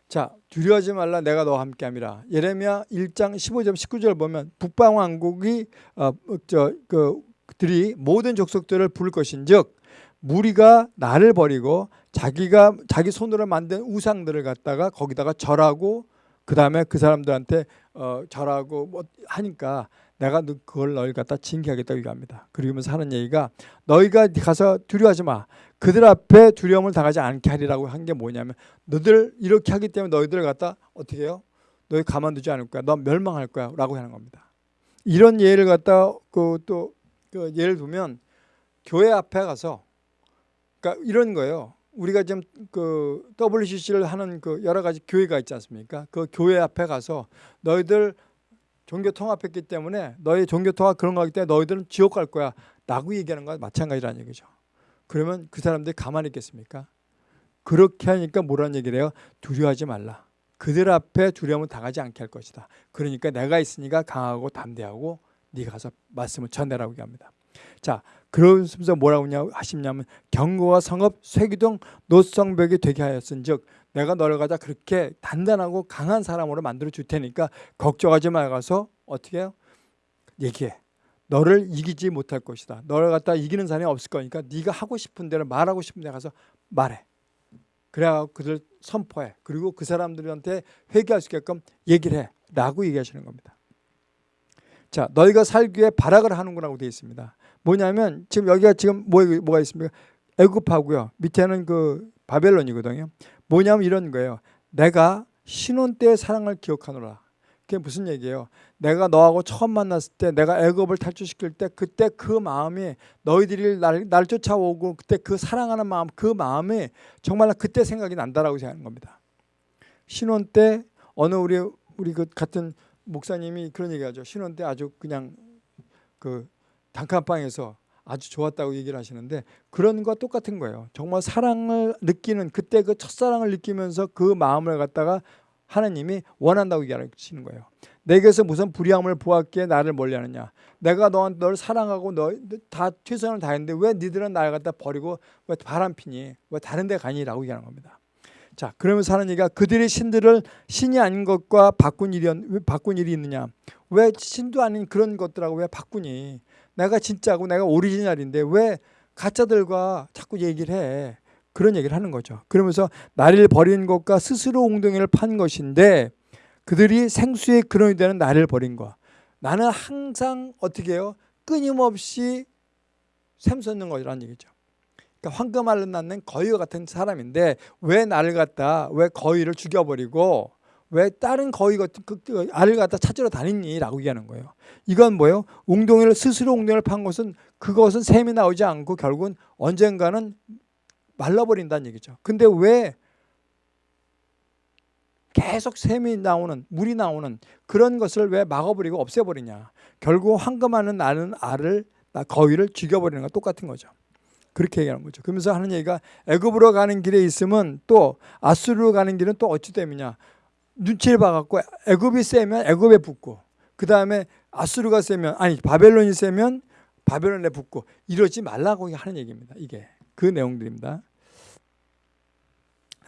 자, 두려워하지 말라 내가 너와 함께함이라. 예레미야 1장 15절 19절 보면 북방 왕국이 어, 저 그 들이 모든 족속들을 부를 것인즉 무리가 나를 버리고 자기가 자기 손으로 만든 우상들을 갖다가 거기다가 절하고 그 다음에 그 사람들한테 어, 절하고 뭐 하니까 내가 그걸 너희 갖다 징계하겠다고 얘기합니다. 그러면서 하는 얘기가 너희가 가서 두려워하지 마. 그들 앞에 두려움을 당하지 않게 하리라고 한 게 뭐냐면 너들 이렇게 하기 때문에 너희들을 갖다 어떻게 해요? 너희 가만두지 않을 거야. 너 멸망할 거야. 라고 하는 겁니다. 이런 예를 갖다 그또 그 예를 들면 교회 앞에 가서 그러니까 이런 거예요. 우리가 지금 그 WCC를 하는 그 여러 가지 교회가 있지 않습니까? 그 교회 앞에 가서 너희들 종교 통합했기 때문에 너희 종교 통합 그런 거기 때문에 너희들은 지옥 갈 거야. 라고 얘기하는 거와 마찬가지라는 얘기죠. 그러면 그 사람들이 가만히 있겠습니까? 그렇게 하니까 뭐라는 얘기를 해요? 두려워하지 말라. 그들 앞에 두려움을 당하지 않게 할 것이다. 그러니까 내가 있으니까 강하고 담대하고 네가 가서 말씀을 전해라고 얘기합니다. 자, 그러면서 뭐라고 하시냐면 경고와 성읍, 쇠기둥, 노성벽이 되게 하였은즉 내가 너를 가다 그렇게 단단하고 강한 사람으로 만들어 줄 테니까 걱정하지 말아서 어떻게 해요? 얘기해. 너를 이기지 못할 것이다. 너를 갖다 이기는 사람이 없을 거니까 네가 하고 싶은 대로 말하고 싶은 데 가서 말해. 그래야 그들 선포해. 그리고 그 사람들한테 회개할 수 있게끔 얘기를 해. 라고 얘기하시는 겁니다. 자, 너희가 살기 위해 발악을 하는구나고 되어 있습니다. 뭐냐면 지금 여기가 지금 뭐, 뭐가 있습니까? 애굽하고요. 밑에는 그 바벨론이거든요. 뭐냐면 이런 거예요. 내가 신혼 때의 사랑을 기억하노라. 그게 무슨 얘기예요? 내가 너하고 처음 만났을 때 내가 애굽을 탈출시킬 때 그때 그 마음이 너희들이 날, 날 쫓아오고 그때 그 사랑하는 마음 그 마음이 정말 그때 생각이 난다라고 생각하는 겁니다. 신혼 때 어느 우리 우리 그 같은 목사님이 그런 얘기하죠. 신혼 때 아주 그냥 그 단칸방에서 아주 좋았다고 얘기를 하시는데 그런 거 똑같은 거예요. 정말 사랑을 느끼는 그때 그 첫사랑을 느끼면서 그 마음을 갖다가 하나님이 원한다고 얘기하시는 거예요. 내게서 무슨 불의함을 보았기에 나를 멀리하느냐. 내가 너한 널 사랑하고 너 다 최선을 다했는데 왜 니들은 나를 갖다 버리고 왜 바람피니? 왜 다른 데 가니라고 얘기하는 겁니다. 자, 그러면서 얘기가 그들의 신들을 신이 아닌 것과 바꾼 일이 왜 바꾼 일이 있느냐? 왜 신도 아닌 그런 것들하고 왜 바꾸니? 내가 진짜고 내가 오리지널인데 왜 가짜들과 자꾸 얘기를 해? 그런 얘기를 하는 거죠. 그러면서 나를 버린 것과 스스로 웅덩이를 판 것인데 그들이 생수의 근원이 되는 나를 버린 거. 나는 항상 어떻게 해요? 끊임없이 샘솟는 거라는 얘기죠. 그러니까 황금알로 낳는 거위와 같은 사람인데 왜 나를 갖다 왜 거위를 죽여버리고 왜 다른 거위 같은 그, 그 알을 갖다 찾으러 다니니라고 얘기하는 거예요. 이건 뭐예요? 웅덩이를 스스로 웅덩이를 판 것은 그것은 샘이 나오지 않고 결국은 언젠가는 말라버린다는 얘기죠. 근데 왜 계속 샘이 나오는 물이 나오는 그런 것을 왜 막아버리고 없애버리냐? 결국 황금하는 나는 알을 거위를 죽여버리는 거 똑같은 거죠. 그렇게 얘기하는 거죠. 그러면서 하는 얘기가 애굽으로 가는 길에 있으면 또 아수르로 가는 길은 또 어찌 됨이냐? 눈치를 봐갖고 애굽이 세면 애굽에 붙고 그 다음에 아수르가 세면 아니 바벨론이 세면 바벨론에 붙고 이러지 말라고 하는 얘기입니다. 이게 그 내용들입니다.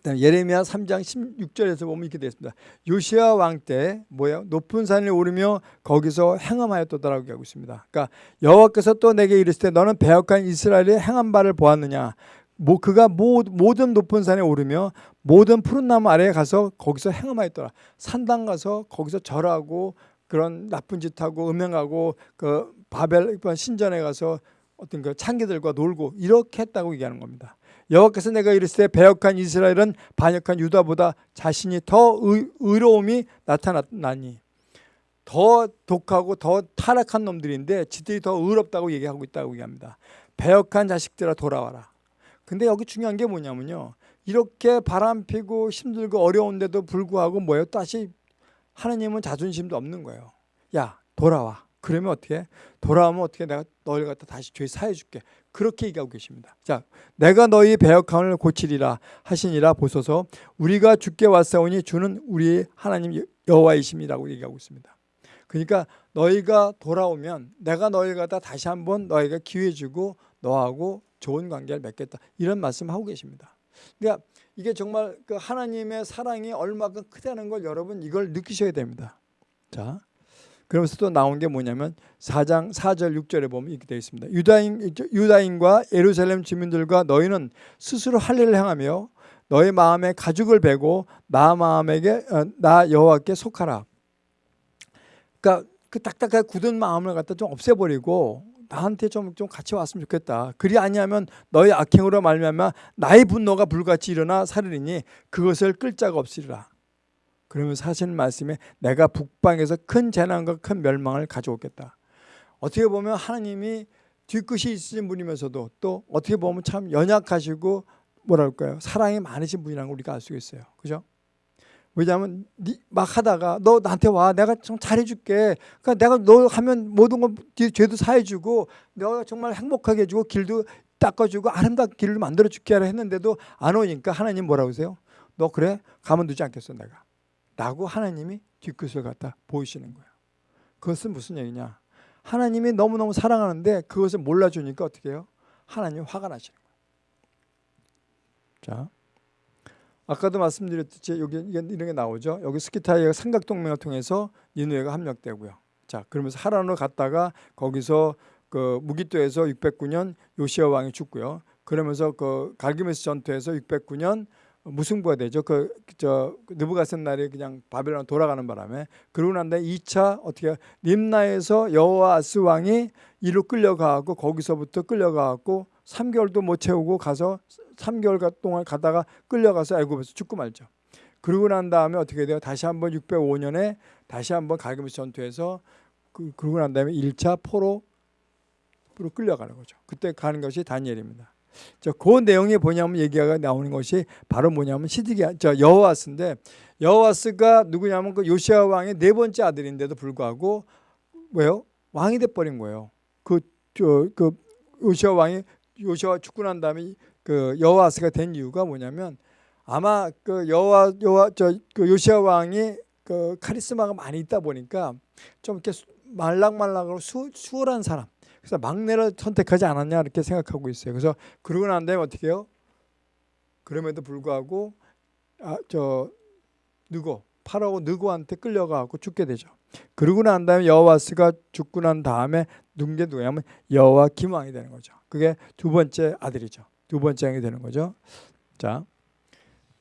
그다음에 예레미야 3장 16절에서 보면 이렇게 되어 있습니다. 요시아 왕 때 뭐예요? 높은 산에 오르며 거기서 행함하였더라고 하고 있습니다. 그러니까 여호와께서 또 내게 이르시되 너는 배역한 이스라엘의 행한 바를 보았느냐? 뭐 그가 모든 높은 산에 오르며 모든 푸른 나무 아래에 가서 거기서 행함하였더라. 산당 가서 거기서 절하고 그런 나쁜 짓하고 음행하고 그 바벨 신전에 가서 어떤 그 창기들과 놀고 이렇게 했다고 얘기하는 겁니다. 여호와께서 내가 이르시되 배역한 이스라엘은 반역한 유다보다 자신이 더 의, 로움이 나타났나니 더 독하고 더 타락한 놈들인데 지들이 더 의롭다고 얘기하고 있다고 얘기합니다. 배역한 자식들아 돌아와라. 근데 여기 중요한 게 뭐냐면요. 이렇게 바람 피고 힘들고 어려운데도 불구하고 뭐예요? 다시 하나님은 자존심도 없는 거예요. 야 돌아와. 그러면 어떻게? 돌아오면 어떻게 내가 너를 갖다 다시 죄 사해 줄게. 그렇게 얘기하고 계십니다. 자, 내가 너희 배역함을 고치리라 하시니라 보소서 우리가 주께 왔사오니 주는 우리 하나님 여호와이심이라고 얘기하고 있습니다. 그러니까 너희가 돌아오면 내가 너희 갖다 다시 한번 너희가 기회 주고 너하고 좋은 관계를 맺겠다. 이런 말씀하고 계십니다. 그러니까 이게 정말 그 하나님의 사랑이 얼마큼 크다는 걸 여러분 이걸 느끼셔야 됩니다. 자, 그러면서 또 나온 게 뭐냐면 4장 4절 6절에 보면 이렇게 되어 있습니다. 유다인 유다인과 예루살렘 주민들과 너희는 스스로 할 일을 행하며 너희 마음에 가죽을 베고 나 마음에게 어, 나 여호와께 속하라. 그러니까 그 딱딱하게 굳은 마음을 갖다 좀 없애버리고 나한테 좀, 좀 같이 왔으면 좋겠다. 그리 아니하면 너희 악행으로 말미암아 나의 분노가 불같이 일어나 살으리니 그것을 끌 자가 없으리라. 그러면서 하시는 말씀에 내가 북방에서 큰 재난과 큰 멸망을 가져오겠다. 어떻게 보면 하나님이 뒤끝이 있으신 분이면서도 또 어떻게 보면 참 연약하시고 뭐랄까요 사랑이 많으신 분이라는 걸 우리가 알 수 있어요. 그죠? 왜냐하면 막 하다가 너 나한테 와 내가 좀 잘해줄게 그러니까 내가 너 하면 모든 건 죄도 사해주고 내가 정말 행복하게 해주고 길도 닦아주고 아름답게 길을 만들어줄게 했는데도 안 오니까 하나님 뭐라고 하세요? 너 그래? 가만 두지 않겠어 내가 라고 하나님이 뒤끝을 갖다 보이시는 거예요. 그것은 무슨 얘기냐? 하나님이 너무너무 사랑하는데 그것을 몰라주니까 어떻게 해요? 하나님이 화가 나시는 거예요. 자, 아까도 말씀드렸듯이 여기 이런 게 나오죠. 여기 스키타이가 삼각동맹을 통해서 니누에가 합력되고요. 자, 그러면서 하란으로 갔다가 거기서 그 무기토에서 609년 요시아 왕이 죽고요. 그러면서 그 갈기메스 전투에서 609년 무승부가 되죠. 그 저 느부갓셋 날이 그냥 바벨론 돌아가는 바람에 그러고 난 다음에 2차 어떻게 림나에서 여호아스 왕이 이로 끌려가고 거기서부터 끌려가고 3개월도 못 채우고 가서 3개월 동안 가다가 끌려가서 애굽에서 죽고 말죠. 그러고 난 다음에 어떻게 돼요? 다시 한번 605년에 다시 한번 갈기메스 전투에서 그, 그러고 난 다음에 1차 포로로 끌려가는 거죠. 그때 가는 것이 다니엘입니다. 그 내용이 뭐냐면 얘기가 나오는 것이 바로 뭐냐면 시드기야 저 여호와스인데 여호와스가 누구냐면 그 요시아 왕의 네 번째 아들인데도 불구하고 왜요? 왕이 돼 버린 거예요. 그 저그 그 요시아 왕이 요시아 죽고 난 다음에 그 여호와스가 된 이유가 뭐냐면 아마 그 여호와 여호와 저 그 요시아 왕이 그 카리스마가 많이 있다 보니까 좀 이렇게 수- 말랑말랑하고 수, 수월한 사람. 그래서 막내를 선택하지 않았냐 이렇게 생각하고 있어요. 그래서 그러고 난 다음에 어떻게 해요? 그럼에도 불구하고 아, 저 느고 파라오 느고한테 끌려가고 죽게 되죠. 그러고 난 다음에 여호와스가 죽고 난 다음에 누군 게 누구냐면 여호와 김왕이 되는 거죠. 그게 두 번째 아들이죠. 두 번째 왕이 되는 거죠. 자,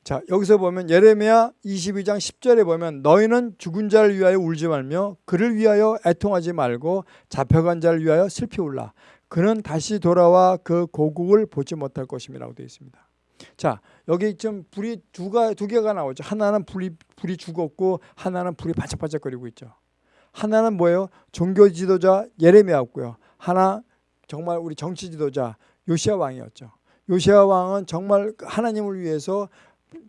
자 여기서 보면 예레미야 22장 10절에 보면 너희는 죽은 자를 위하여 울지 말며 그를 위하여 애통하지 말고 잡혀간 자를 위하여 슬피 울라. 그는 다시 돌아와 그 고국을 보지 못할 것임이라고 되어 있습니다. 자 여기 좀 불이 두가 두 개가 나오죠. 하나는 불이 불이 죽었고 하나는 불이 반짝반짝거리고 있죠. 하나는 뭐예요? 종교 지도자 예레미야였고요. 하나 정말 우리 정치 지도자 요시아 왕이었죠. 요시아 왕은 정말 하나님을 위해서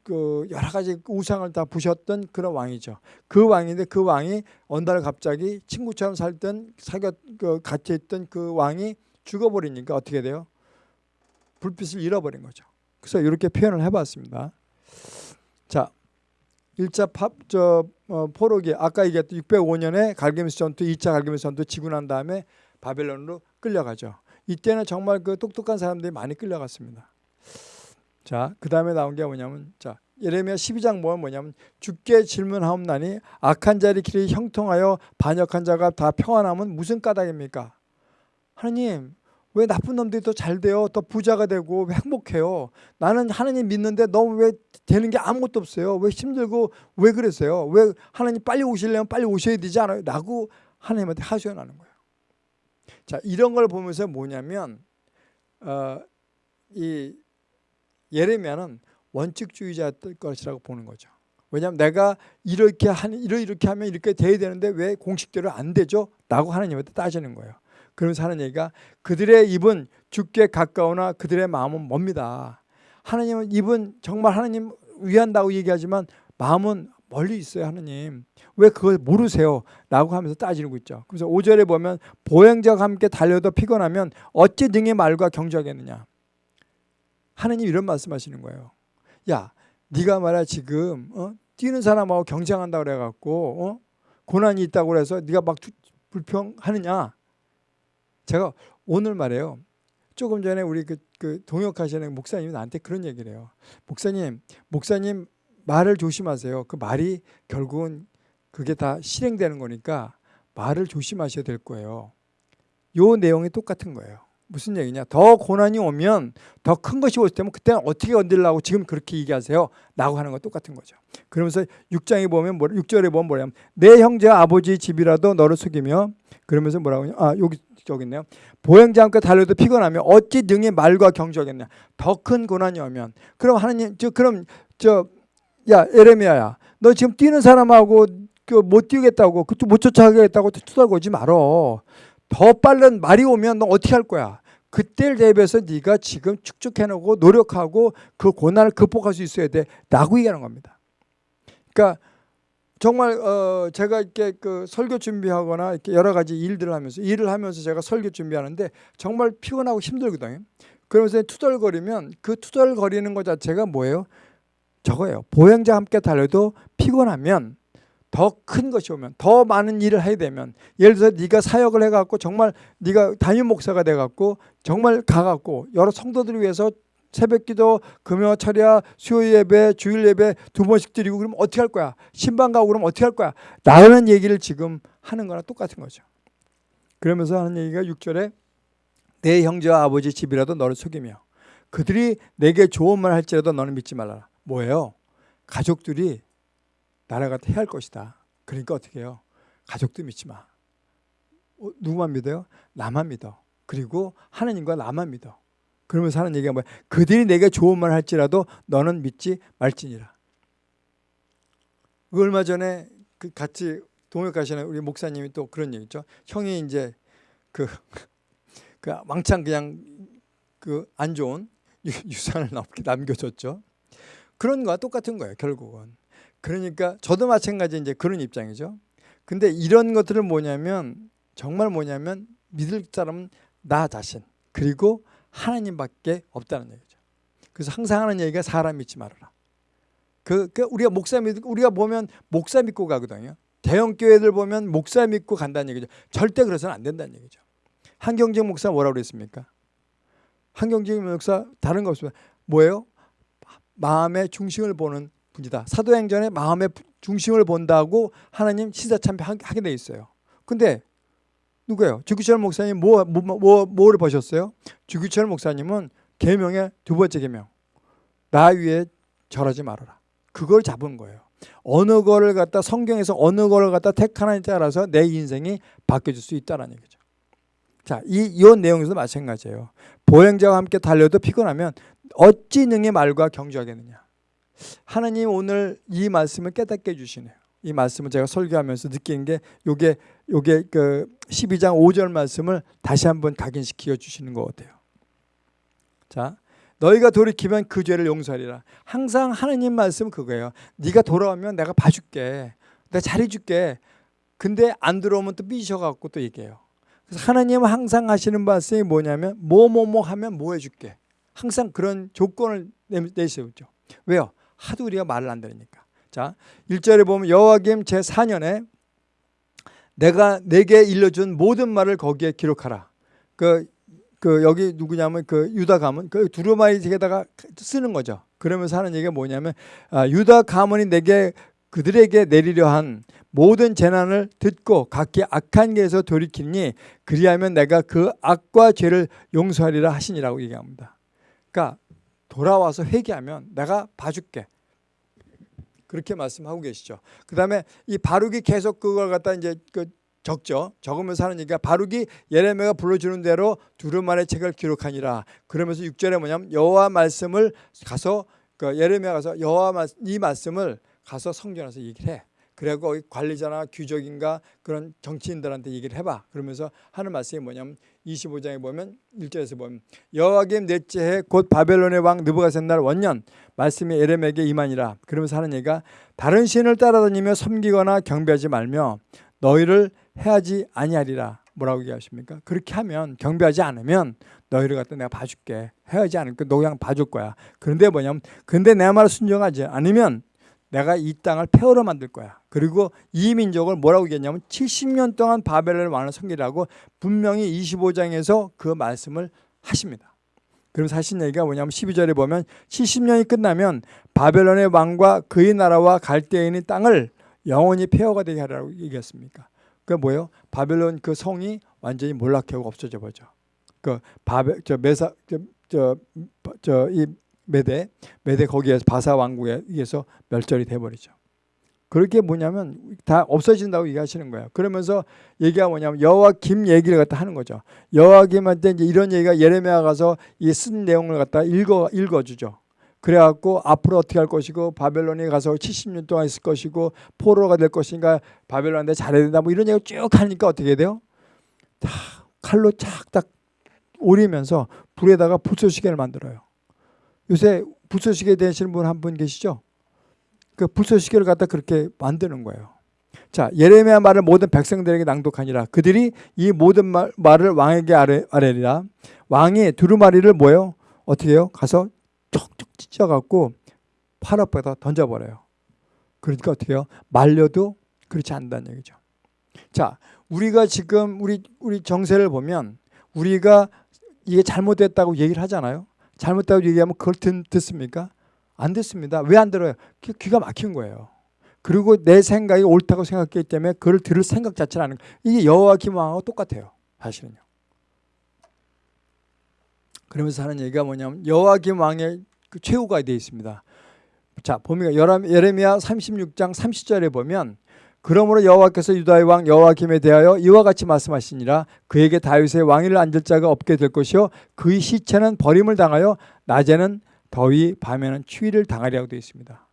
그 여러 가지 우상을 다 부셨던 그런 왕이죠. 그 왕인데 그 왕이 어느 날 갑자기 친구처럼 살던 사귀었 그 같이 있던 그 왕이 죽어버리니까 어떻게 돼요? 불빛을 잃어버린 거죠. 그래서 이렇게 표현을 해봤습니다. 자, 1차 팝, 저, 어, 포로기, 아까 얘기했던 605년에 갈게미스 전투, 2차 갈게미스 전투 지고 난 다음에 바벨론으로 끌려가죠. 이때는 정말 그 똑똑한 사람들이 많이 끌려갔습니다. 자, 그 다음에 나온 게 뭐냐면, 자, 예레미야 12장 보면 뭐냐면, 죽게 질문하옵나니 악한 자리 길이 형통하여 반역한 자가 다 평안하면 무슨 까닭입니까? 하나님, 왜 나쁜 놈들이 더 잘 돼요? 더 부자가 되고 왜 행복해요? 나는 하나님 믿는데 너무 왜 되는 게 아무것도 없어요? 왜 힘들고 왜 그러세요? 왜 하나님 빨리 오시려면 빨리 오셔야 되지 않아요? 라고 하나님한테 하소연하는 거예요. 자 이런 걸 보면서 뭐냐면 어, 이 예레미야는 원칙주의자였을 것이라고 보는 거죠. 왜냐하면 내가 이렇게 하는 이렇게 하면 이렇게 돼야 되는데 왜 공식대로 안 되죠? 라고 하나님한테 따지는 거예요. 그러면서 하는 얘기가 그들의 입은 죽게 가까우나 그들의 마음은 멉니다. 하나님은 입은 정말 하나님 위한다고 얘기하지만 마음은 멀리 있어요 하나님 왜 그걸 모르세요 라고 하면서 따지고 있죠 그래서 5절에 보면 보행자와 함께 달려도 피곤하면 어찌 등의 말과 경주하겠느냐 하나님 이런 말씀하시는 거예요 야 네가 말이야 지금 어? 뛰는 사람하고 경쟁한다고 그래갖고 어? 고난이 있다고 그래서 네가 막 불평하느냐 제가 오늘 말이에요. 조금 전에 우리 그, 그 동역하시는 목사님이 나한테 그런 얘기를 해요. 목사님, 목사님 말을 조심하세요. 그 말이 결국은 그게 다 실행되는 거니까 말을 조심하셔야 될 거예요. 요 내용이 똑같은 거예요. 무슨 얘기냐? 더 고난이 오면 더 큰 것이 올 때면 그때는 어떻게 건들라고 지금 그렇게 얘기하세요? 라고 하는 거 똑같은 거죠. 그러면서 6장에 보면 뭐 6절에 보면 뭐냐면 내 형제와 아버지 집이라도 너를 속이며 그러면서 뭐라고 하냐? 아, 여기 저기 있네요. 보행자 함께 달려도 피곤하며 어찌 능히 말과 경주하겠냐? 더 큰 고난이 오면 그럼 하나님 저 그럼 저 야 에레미야야 너 지금 뛰는 사람하고 그못 뛰겠다고 그쪽 못 쫓아가겠다고 투덜거지 말어. 더 빠른 말이 오면 너 어떻게 할 거야? 그때를 대비해서 네가 지금 축적해놓고 노력하고 그 고난을 극복할 수 있어야 돼 라고 얘기하는 겁니다. 그러니까 정말 어 제가 이렇게 그 설교 준비하거나 이렇게 여러 가지 일들을 하면서 일을 하면서 제가 설교 준비하는데 정말 피곤하고 힘들거든요. 그러면서 투덜거리면 그 투덜거리는 것 자체가 뭐예요? 저거예요. 보행자 함께 달려도 피곤하면 더 큰 것이 오면 더 많은 일을 해야 되면 예를 들어서 네가 사역을 해갖고 정말 네가 담임 목사가 돼갖고 정말 가갖고 여러 성도들을 위해서 새벽기도, 금요 철야, 수요 예배, 주일 예배 두 번씩 드리고 그러면 어떻게 할 거야? 신방 가고 그러면 어떻게 할 거야? 라는 얘기를 지금 하는 거랑 똑같은 거죠. 그러면서 하는 얘기가 6절에 내 형제와 아버지 집이라도 너를 속이며 그들이 내게 좋은 말 할지라도 너는 믿지 말라. 뭐예요? 가족들이 나라가 해할 것이다. 그러니까 어떻게 해요? 가족도 믿지 마. 어, 누구만 믿어요? 나만 믿어. 그리고 하나님과 나만 믿어. 그러면서 하는 얘기가 뭐야? 그들이 내게 좋은 말 할지라도 너는 믿지 말지니라. 그 얼마 전에 그 같이 동역하시는 우리 목사님이 또 그런 얘기죠. 형이 이제 그, 그 왕창 그냥 그 안 좋은 유산을 남겨줬죠. 그런 거와 똑같은 거예요. 결국은. 그러니까 저도 마찬가지 이제 그런 입장이죠. 근데 이런 것들은 뭐냐면 정말 뭐냐면 믿을 사람은 나 자신 그리고 하나님밖에 없다는 얘기죠. 그래서 항상 하는 얘기가 사람 믿지 말아라. 그, 그 우리가 목사 믿 우리가 보면 목사 믿고 가거든요. 대형 교회들 보면 목사 믿고 간다는 얘기죠. 절대 그래서는 안 된다는 얘기죠. 한경직 목사 뭐라고 그랬습니까? 한경직 목사 다른 거 없습니다. 뭐예요? 마음의 중심을 보는 분이다. 사도행전에 마음의 중심을 본다고 하나님 시사참배 하게 돼 있어요. 근데 누구예요? 주기철 목사님 뭐, 뭐, 뭐, 뭐를 보셨어요? 주기철 목사님은 계명의 두 번째 계명. 나 위에 절하지 말아라. 그걸 잡은 거예요. 어느 거를 갖다 성경에서 어느 거를 갖다 택하느냐에 따라서 내 인생이 바뀌어질 수 있다는 얘기죠. 자, 이, 이 내용에서도 마찬가지예요. 보행자와 함께 달려도 피곤하면 어찌 능히 말과 경주하겠느냐. 하나님 오늘 이 말씀을 깨닫게 해주시네요. 이 말씀을 제가 설교하면서 느낀 게 요게 요게 그 12장 5절 말씀을 다시 한번 각인시켜 주시는 것 같아요. 자, 너희가 돌이키면 그 죄를 용서하리라. 항상 하나님 말씀 그거예요. 네가 돌아오면 내가 봐줄게. 내가 잘해줄게. 근데 안 들어오면 또 삐셔갖고 또 얘기해요. 그래서 하나님은 항상 하시는 말씀이 뭐냐면 뭐뭐뭐 하면 뭐 해줄게. 항상 그런 조건을 내세우죠. 왜요? 하도 우리가 말을 안 들으니까. 자, 1절에 보면 여호와김 제4년에 내가 내게 일러준 모든 말을 거기에 기록하라. 그, 그 여기 누구냐면 그 유다 가문 그 두루마리에다가 쓰는 거죠. 그러면서 하는 얘기가 뭐냐면 아, 유다 가문이 내게 그들에게 내리려 한 모든 재난을 듣고 각기 악한 길에서 돌이키니 그리하면 내가 그 악과 죄를 용서하리라 하시니라고 얘기합니다. 그러니까 돌아와서 회개하면 내가 봐줄게. 그렇게 말씀하고 계시죠. 그 다음에 이 바룩이 계속 그걸 갖다 이제 그 적죠. 적으면서 하는 얘기가 바룩이 예레미야가 불러주는 대로 두루마리 책을 기록하니라. 그러면서 6절에 뭐냐면 여호와 말씀을 가서 그 예레미야 가서 여호와 이 말씀을 가서 성전에서 얘기를 해. 그리고 관리자나 귀족인가 그런 정치인들한테 얘기를 해봐. 그러면서 하는 말씀이 뭐냐면 25장에 보면 1절에서 보면 여호와김 넷째 해 곧 바벨론의 왕 느부갓셋날 원년 말씀이 에레메에게 임하니라. 그러면서 하는 얘기가 다른 신을 따라다니며 섬기거나 경배하지 말며 너희를 해하지 아니하리라. 뭐라고 얘기하십니까? 그렇게 하면 경배하지 않으면 너희를 갖다 내가 봐줄게. 해하지 않을까? 너 그냥 봐줄 거야. 그런데 뭐냐면 근데 내 말을 순종하지 않으면 내가 이 땅을 폐허로 만들 거야. 그리고 이 민족을 뭐라고 얘기했냐면 70년 동안 바벨을 왕을 섬기라고 분명히 25장에서 그 말씀을 하십니다. 그러면서 얘기가 뭐냐면 12절에 보면 70년이 끝나면 바벨론의 왕과 그의 나라와 갈대인의 땅을 영원히 폐허가 되게 하라고 얘기했습니까? 그 뭐예요? 바벨론 그 성이 완전히 몰락하고 없어져 버죠. 그 바벨 저 메사 저저이 메대 메대 거기에서 바사 왕국에 의해서 멸절이 돼 버리죠. 그렇게 뭐냐면 다 없어진다고 얘기하시는 거예요. 그러면서 얘기가 뭐냐면 여호와김 얘기를 갖다 하는 거죠. 여호와김한테 이제 이런 얘기가 예레미야 가서 이 쓴 내용을 갖다 읽어 읽어주죠. 그래갖고 앞으로 어떻게 할 것이고 바벨론에 가서 70년 동안 있을 것이고 포로가 될 것인가 바벨론한테 잘해야 된다 뭐 이런 얘기 쭉 하니까 어떻게 돼요? 다 칼로 착딱 오리면서 불에다가 불쏘시개를 만들어요. 요새 불쏘시개 되시는 분 한 분 계시죠? 그 불쏘시개를 갖다 그렇게 만드는 거예요. 자, 예레미야 말을 모든 백성들에게 낭독하니라. 그들이 이 모든 말, 말을 왕에게 아뢰, 아뢰리라. 왕이 두루마리를 뭐요? 어떻게 해요? 가서 촉촉 찢어갖고 팔 앞에다 던져버려요. 그러니까 어떻게 해요? 말려도 그렇지 않다는 얘기죠. 자, 우리가 지금 우리 우리 정세를 보면 우리가 이게 잘못됐다고 얘기를 하잖아요. 잘못됐다고 얘기하면 그걸 듣, 듣습니까? 안 듣습니다. 왜 안 들어요? 귀 가 막힌 거예요. 그리고 내 생각이 옳다고 생각했기 때문에 그걸 들을 생각 자체를 하는 거예요. 이게 여호와김 왕하고 똑같아요. 사실은요. 그러면서 하는 얘기가 뭐냐면 여호와김 왕의 그 최후가 되어 있습니다. 자, 보면 예레미야 36장 30절에 보면 그러므로 여호와께서 유다의 왕 여호와김에 대하여 이와 같이 말씀하시니라 그에게 다윗의 왕위를 앉을 자가 없게 될 것이요 그의 시체는 버림을 당하여 낮에는 더위 밤에는 추위를 당하리라고 되어 있습니다.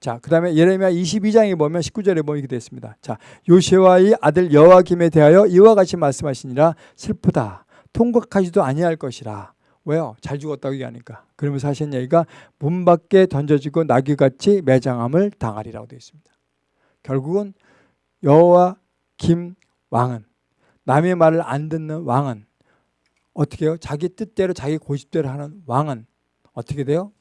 자, 그 다음에 예레미야 22장에 보면 19절에 보면 이렇게 되어 있습니다. 자, 요시와의 아들 여호와김에 대하여 이와 같이 말씀하시니라 슬프다. 통곡하지도 아니할 것이라. 왜요? 잘 죽었다고 얘기하니까. 그러면서 하신 얘기가 문 밖에 던져지고 나귀같이 매장함을 당하리라고 되어 있습니다. 결국은 여호와 김 왕은 남의 말을 안 듣는 왕은 어떻게 해요? 자기 뜻대로 자기 고집대로 하는 왕은 어떻게 돼요?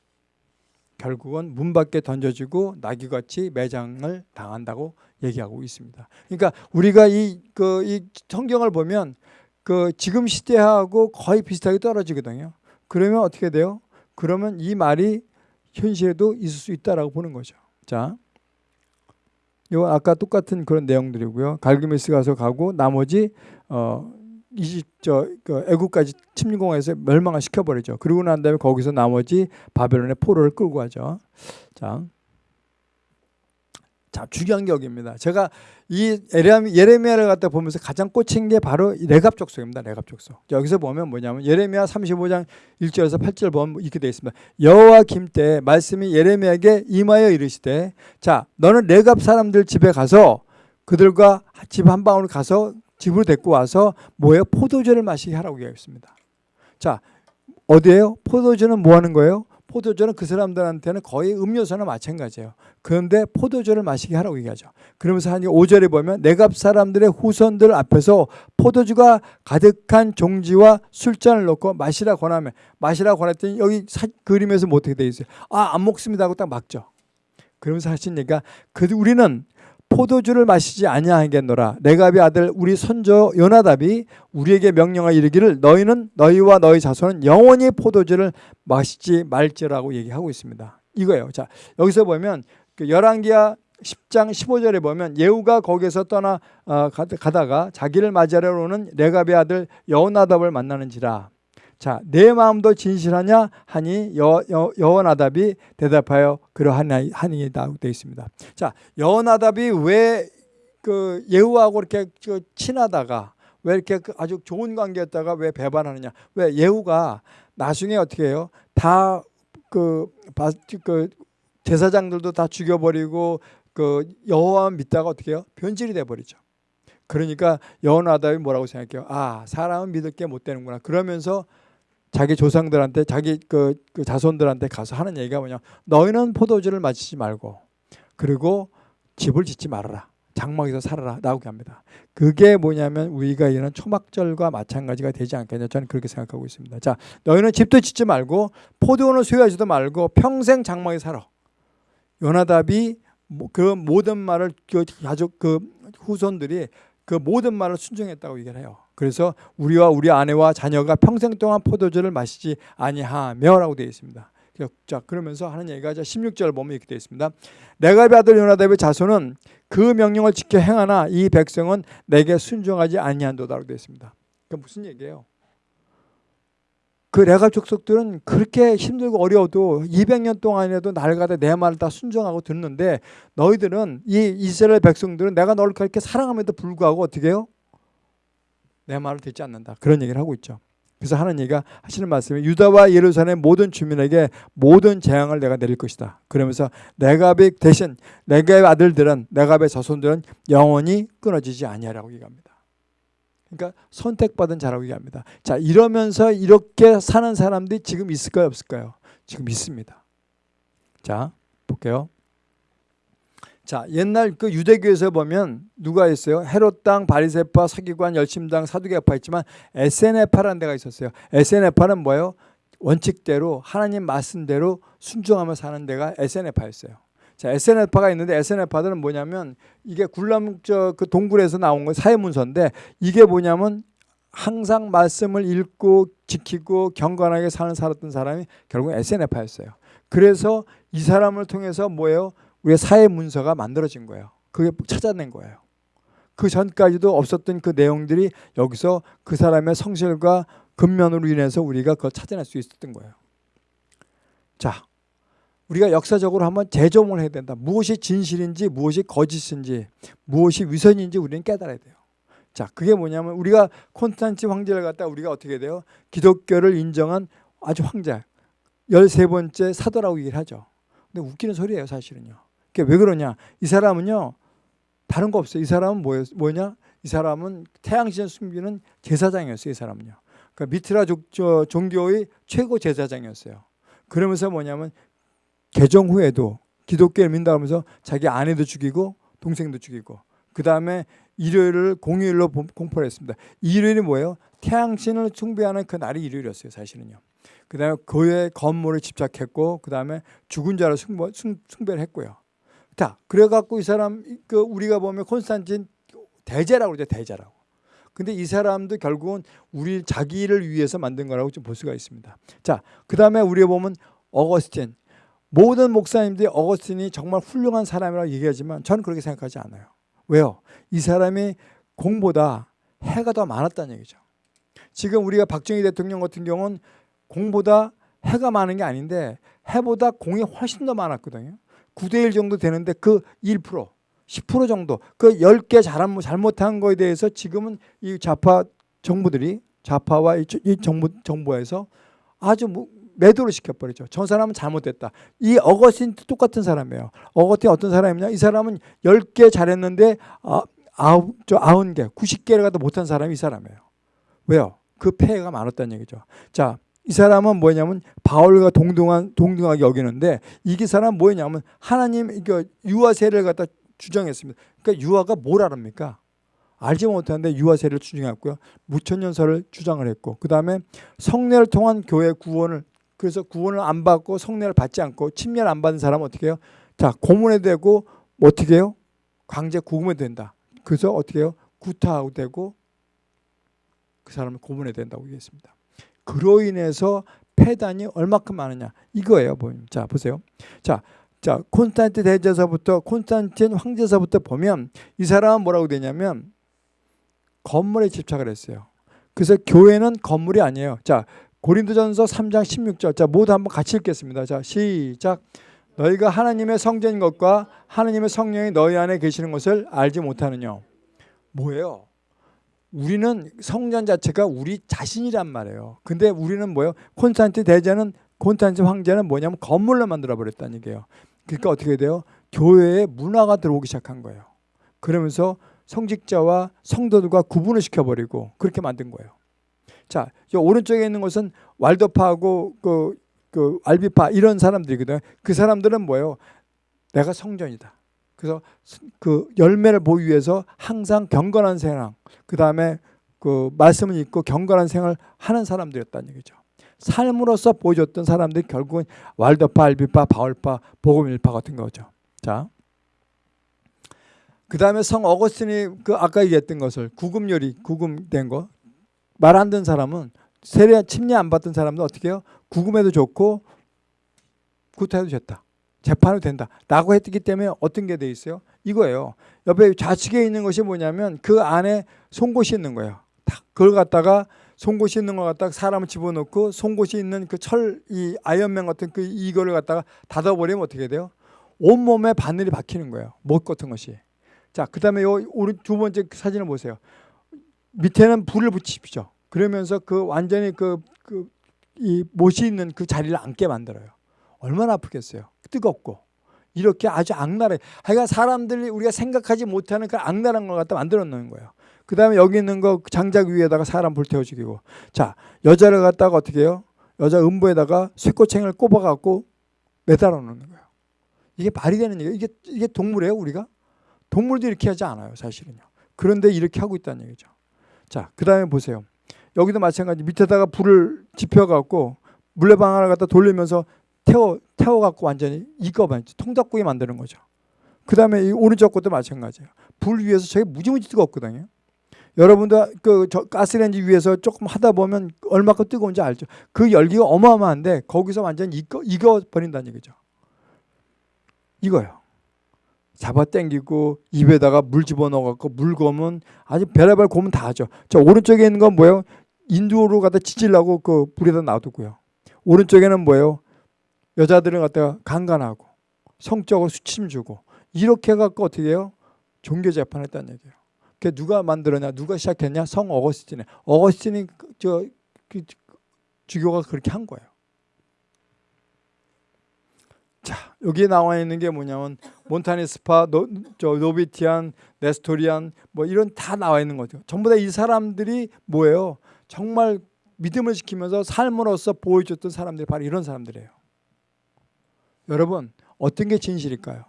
결국은 문 밖에 던져지고 나귀같이 매장을 당한다고 얘기하고 있습니다. 그러니까 우리가 이 그 이 성경을 보면 그 지금 시대하고 거의 비슷하게 떨어지거든요. 그러면 어떻게 돼요? 그러면 이 말이 현실에도 있을 수 있다라고 보는 거죠. 자, 이건 아까 똑같은 그런 내용들이고요. 갈그메스 가서 가고 나머지 어 이집 저 그 애국까지 침공해서 멸망을 시켜버리죠. 그러고 난 다음에 거기서 나머지 바벨론의 포로를 끌고 가죠. 자, 자 중요한 게 여기입니다. 제가 이 예레미, 예레미야를 갖다 보면서 가장 꽂힌 게 바로 이 레갑 족속입니다. 레갑 족속. 여기서 보면 뭐냐면 예레미야 35장 1절에서 8절 보면 이렇게 되어 있습니다. 여호와 김때 말씀이 예레미야에게 임하여 이르시되 자 너는 레갑 사람들 집에 가서 그들과 집 한 방울 가서 집으로 데리고 와서 뭐예요? 포도주를 마시게 하라고 얘기했습니다. 자 어디에요? 포도주는 뭐 하는 거예요? 포도주는 그 사람들한테는 거의 음료수나 마찬가지예요. 그런데 포도주를 마시게 하라고 얘기하죠. 그러면서 한 5절에 보면 내갑 사람들의 후손들 앞에서 포도주가 가득한 종지와 술잔을 놓고 마시라 권하면 마시라 권했더니 여기 사, 그림에서 뭐 어떻게 돼 있어요? 아 안 먹습니다 하고 딱 막죠. 그러면서 하신 얘기가 그 우리는 포도주를 마시지 아니하겠노라. 레갑의 아들 우리 손조 요나답이 우리에게 명령하 이르기를 너희는 너희와 너희 자손은 영원히 포도주를 마시지 말지라고 얘기하고 있습니다. 이거예요. 자 여기서 보면 그 열왕기하 10장 15절에 보면 예후가 거기서 떠나 어, 가다가 자기를 맞이하러 오는 레갑의 아들 여호나답을 만나는지라. 자, 내 마음도 진실하냐 하니 여, 여, 여호나답이 대답하여 그러하니이다 되어 있습니다. 자, 여호나답이 왜 그 예후하고 이렇게 그 친하다가 왜 이렇게 그 아주 좋은 관계였다가 왜 배반하느냐? 왜 예후가 나중에 어떻게 해요? 다그 그 제사장들도 다 죽여버리고 그 여호와 믿다가 어떻게 해요? 변질이 돼 버리죠. 그러니까 여호나답이 뭐라고 생각해요? 아 사람은 믿을 게 못 되는구나. 그러면서 자기 조상들한테 자기 그, 그 자손들한테 가서 하는 얘기가 뭐냐. 너희는 포도주를 마시지 말고 그리고 집을 짓지 말아라. 장막에서 살아라. 나오게 합니다. 그게 뭐냐면 우리가 이런 초막절과 마찬가지가 되지 않겠냐. 저는 그렇게 생각하고 있습니다. 자 너희는 집도 짓지 말고 포도원을 소유하지도 말고 평생 장막에 살아. 요나답이 그 모든 말을 그 가족 그 후손들이 그 모든 말을 순종했다고 얘기를 해요 그래서 우리와 우리 아내와 자녀가 평생 동안 포도주를 마시지 아니하며라고 되어 있습니다. 자 그러면서 하는 얘기가 16절 보면 이렇게 되어 있습니다. 내가 아들 요나답의 자손은 그 명령을 지켜 행하나 이 백성은 내게 순종하지 아니한도다라고 되어 있습니다. 그 무슨 얘기예요? 그 레갑 족속들은 그렇게 힘들고 어려워도 200년 동안이라도 날가다 내 말을 다 순종하고 듣는데 너희들은 이 이스라엘 백성들은 내가 너를 그렇게 사랑함에도 불구하고 어떻게 해요? 내 말을 듣지 않는다. 그런 얘기를 하고 있죠. 그래서 하는 얘기가 하시는 말씀이 유다와 예루살렘 모든 주민에게 모든 재앙을 내가 내릴 것이다. 그러면서 내갑의 대신 내갑의 아들들은 내갑의 자손들은 영원히 끊어지지 아니하라고 얘기합니다. 그러니까 선택받은 자라고 얘기합니다. 자 이러면서 이렇게 사는 사람들이 지금 있을까요 없을까요? 지금 있습니다. 자 볼게요. 자 옛날 그 유대교에서 보면 누가 있어요? 헤롯 당, 바리새파, 서기관, 열심당, 사두개파 있지만 SNF라는 데가 있었어요. SNF는 뭐예요? 원칙대로 하나님 말씀대로 순종하며 사는 데가 SNF였어요. 자, SNF가 있는데 SNF들은 뭐냐면 이게 굴람 저그 동굴에서 나온 거 사회문서인데 이게 뭐냐면 항상 말씀을 읽고 지키고 경건하게 사는 살았던 사람이 결국 SNF였어요. 그래서 이 사람을 통해서 뭐예요? 우리의 사회 문서가 만들어진 거예요. 그게 찾아낸 거예요. 그 전까지도 없었던 그 내용들이 여기서 그 사람의 성실과 근면으로 인해서 우리가 그걸 찾아낼 수 있었던 거예요. 자, 우리가 역사적으로 한번 재점을 해야 된다. 무엇이 진실인지, 무엇이 거짓인지, 무엇이 위선인지 우리는 깨달아야 돼요. 자, 그게 뭐냐면 우리가 콘스탄치 황제를 갖다 우리가 어떻게 돼요? 기독교를 인정한 아주 황제, 13번째 사도라고 얘기를 하죠. 근데 웃기는 소리예요, 사실은요. 왜 그러냐? 이 사람은요 다른 거 없어요. 이 사람은 뭐였, 뭐냐? 이 사람은 태양신 숨기는 제사장이었어요. 이 사람은요. 그러니까 미트라 조, 종교의 최고 제사장이었어요. 그러면서 뭐냐면 개정 후에도 기독교를 민다 하면서 자기 아내도 죽이고 동생도 죽이고 그 다음에 일요일을 공휴일로 공포를 했습니다. 일요일이 뭐예요? 태양신을 숭배하는 그 날이 일요일이었어요. 사실은요. 그 다음에 교회 건물을 집착했고 그 다음에 죽은 자를 숭배, 숭, 숭배를 했고요. 자, 그래갖고 이 사람 그 우리가 보면 콘스탄틴 대제라고 그러죠 대제라고. 근데 이 사람도 결국은 우리 자기를 위해서 만든 거라고 좀 볼 수가 있습니다. 자, 그 다음에 우리가 보면 어거스틴 모든 목사님들이 어거스틴이 정말 훌륭한 사람이라고 얘기하지만 저는 그렇게 생각하지 않아요. 왜요? 이 사람이 공보다 해가 더 많았다는 얘기죠. 지금 우리가 박정희 대통령 같은 경우는 공보다 해가 많은 게 아닌데 해보다 공이 훨씬 더 많았거든요. 9대1 정도 되는데 그 1%, 10% 정도 그 10개 잘한, 잘못한 거에 대해서 지금은 이 좌파 정부들이 좌파와 이, 이 정부, 정부에서 아주 뭐 매도를 시켜버리죠. 저 사람은 잘못됐다. 이 어거스틴도 똑같은 사람이에요. 어거스틴 어떤 사람이냐? 이 사람은 10개 잘했는데 아, 아홉, 저 아흔 개, 90개를 갖다 못한 사람이 이 사람이에요. 왜요? 그 폐해가 많았다는 얘기죠. 자, 이 사람은 뭐냐면 바울과 동등한 동등하게 여기는데 이게 사람 뭐냐면 하나님 유아세를 갖다 주장했습니다. 그러니까 유아가 뭘 알합니까? 알지 못하는데 유아세를 주장했고요. 무천년설을 주장을 했고 그 다음에 성례를 통한 교회 구원을 그래서 구원을 안 받고 성례를 받지 않고 침례를 안 받은 사람은 어떻게 해요? 자 고문에 되고 어떻게 해요? 강제 구금에 된다. 그래서 어떻게 해요? 구타하고 되고 그 사람을 고문에 된다고 얘기했습니다. 그로 인해서 폐단이 얼마큼 많으냐 이거예요. 자 보세요. 자, 자 콘스탄틴 대제서부터 콘스탄틴 황제서부터 보면 이 사람은 뭐라고 되냐면 건물에 집착을 했어요. 그래서 교회는 건물이 아니에요. 자 고린도전서 3장 16절 자 모두 한번 같이 읽겠습니다. 자 시작 너희가 하나님의 성전인 것과 하나님의 성령이 너희 안에 계시는 것을 알지 못하느냐 뭐예요? 우리는 성전 자체가 우리 자신이란 말이에요. 근데 우리는 뭐예요? 콘스탄틴 대제는 콘스탄틴 황제는 뭐냐면 건물로 만들어 버렸다는 얘기예요. 그러니까 어떻게 돼요? 교회에 문화가 들어오기 시작한 거예요. 그러면서 성직자와 성도들과 구분을 시켜버리고 그렇게 만든 거예요. 자, 오른쪽에 있는 것은 왈도파하고 그, 그 알비파 이런 사람들이거든요. 그 사람들은 뭐예요? 내가 성전이다. 그래서 그 열매를 보기 위해서 항상 경건한 생활, 그 다음에 그 말씀을 읽고 경건한 생활을 하는 사람들이었다는 얘기죠. 삶으로서 보여줬던 사람들이 결국은 왈더파, 알비파, 바울파, 복음일파 같은 거죠. 자, 그 다음에 성 어거스틴이 그 아까 얘기했던 것을 구금요리, 구금된 거 말 안 듣는 사람은 세례 침례 안 받던 사람도 어떻게 해요? 구금해도 좋고 구타해도 좋다. 재판이 된다. 라고 했기 때문에 어떤 게 돼 있어요? 이거예요. 옆에 좌측에 있는 것이 뭐냐면 그 안에 송곳이 있는 거예요. 딱 그걸 갖다가 송곳이 있는 걸 갖다가 사람을 집어넣고 송곳이 있는 그 철 이 아이언맨 같은 그 이거를 갖다가 닫아버리면 어떻게 돼요? 온몸에 바늘이 박히는 거예요. 못 같은 것이. 자, 그 다음에 요 오른 두 번째 사진을 보세요. 밑에는 불을 붙이십시오. 그러면서 그 완전히 그, 그, 이 못이 있는 그 자리를 앉게 만들어요. 얼마나 아프겠어요. 뜨겁고. 이렇게 아주 악랄해. 하여간 사람들이 우리가 생각하지 못하는 그 악랄한 걸 갖다 만들어 놓는 거예요. 그 다음에 여기 있는 거 장작 위에다가 사람 불태워 죽이고. 자, 여자를 갖다가 어떻게 해요? 여자 음부에다가 쇠꼬챙이를 꼽아갖고 매달아 놓는 거예요. 이게 말이 되는 얘기예요. 이게, 이게 동물이에요, 우리가? 동물도 이렇게 하지 않아요, 사실은요. 그런데 이렇게 하고 있다는 얘기죠. 자, 그 다음에 보세요. 여기도 마찬가지 밑에다가 불을 지펴갖고 물레방 하나 갖다 돌리면서 태워 태워 갖고 완전히 익어만 통닭국이 만드는 거죠. 그 다음에 이 오른쪽 것도 마찬가지예요. 불 위에서 저게 무지무지 뜨겁거든요. 여러분도 그 가스레인지 위에서 조금 하다 보면 얼마큼 뜨거운지 알죠. 그 열기가 어마어마한데 거기서 완전 익어 익어 버린다는 얘기죠. 이거요. 잡아 당기고 입에다가 물 집어넣어 갖고 물 거면 아주 별의별 고문 다 하죠. 저 오른쪽에 있는 건 뭐예요? 인두로 갖다 지질라고 그 불에다 놔두고요. 오른쪽에는 뭐예요? 여자들은 갖다가 강간하고 성적으로 수침 주고 이렇게 해갖고 어떻게 해요? 종교 재판했다는 얘기예요. 그 누가 만들었냐? 누가 시작했냐? 성 어거스틴에. 어거스틴이 그저 그, 주교가 그렇게 한 거예요. 자 여기에 나와 있는 게 뭐냐면 몬타니스파, 노, 저 Novatian, Nestorian 뭐 이런 다 나와 있는 거죠. 전부 다 이 사람들이 뭐예요? 정말 믿음을 지키면서 삶으로서 보여줬던 사람들이 바로 이런 사람들이에요. 여러분 어떤 게 진실일까요?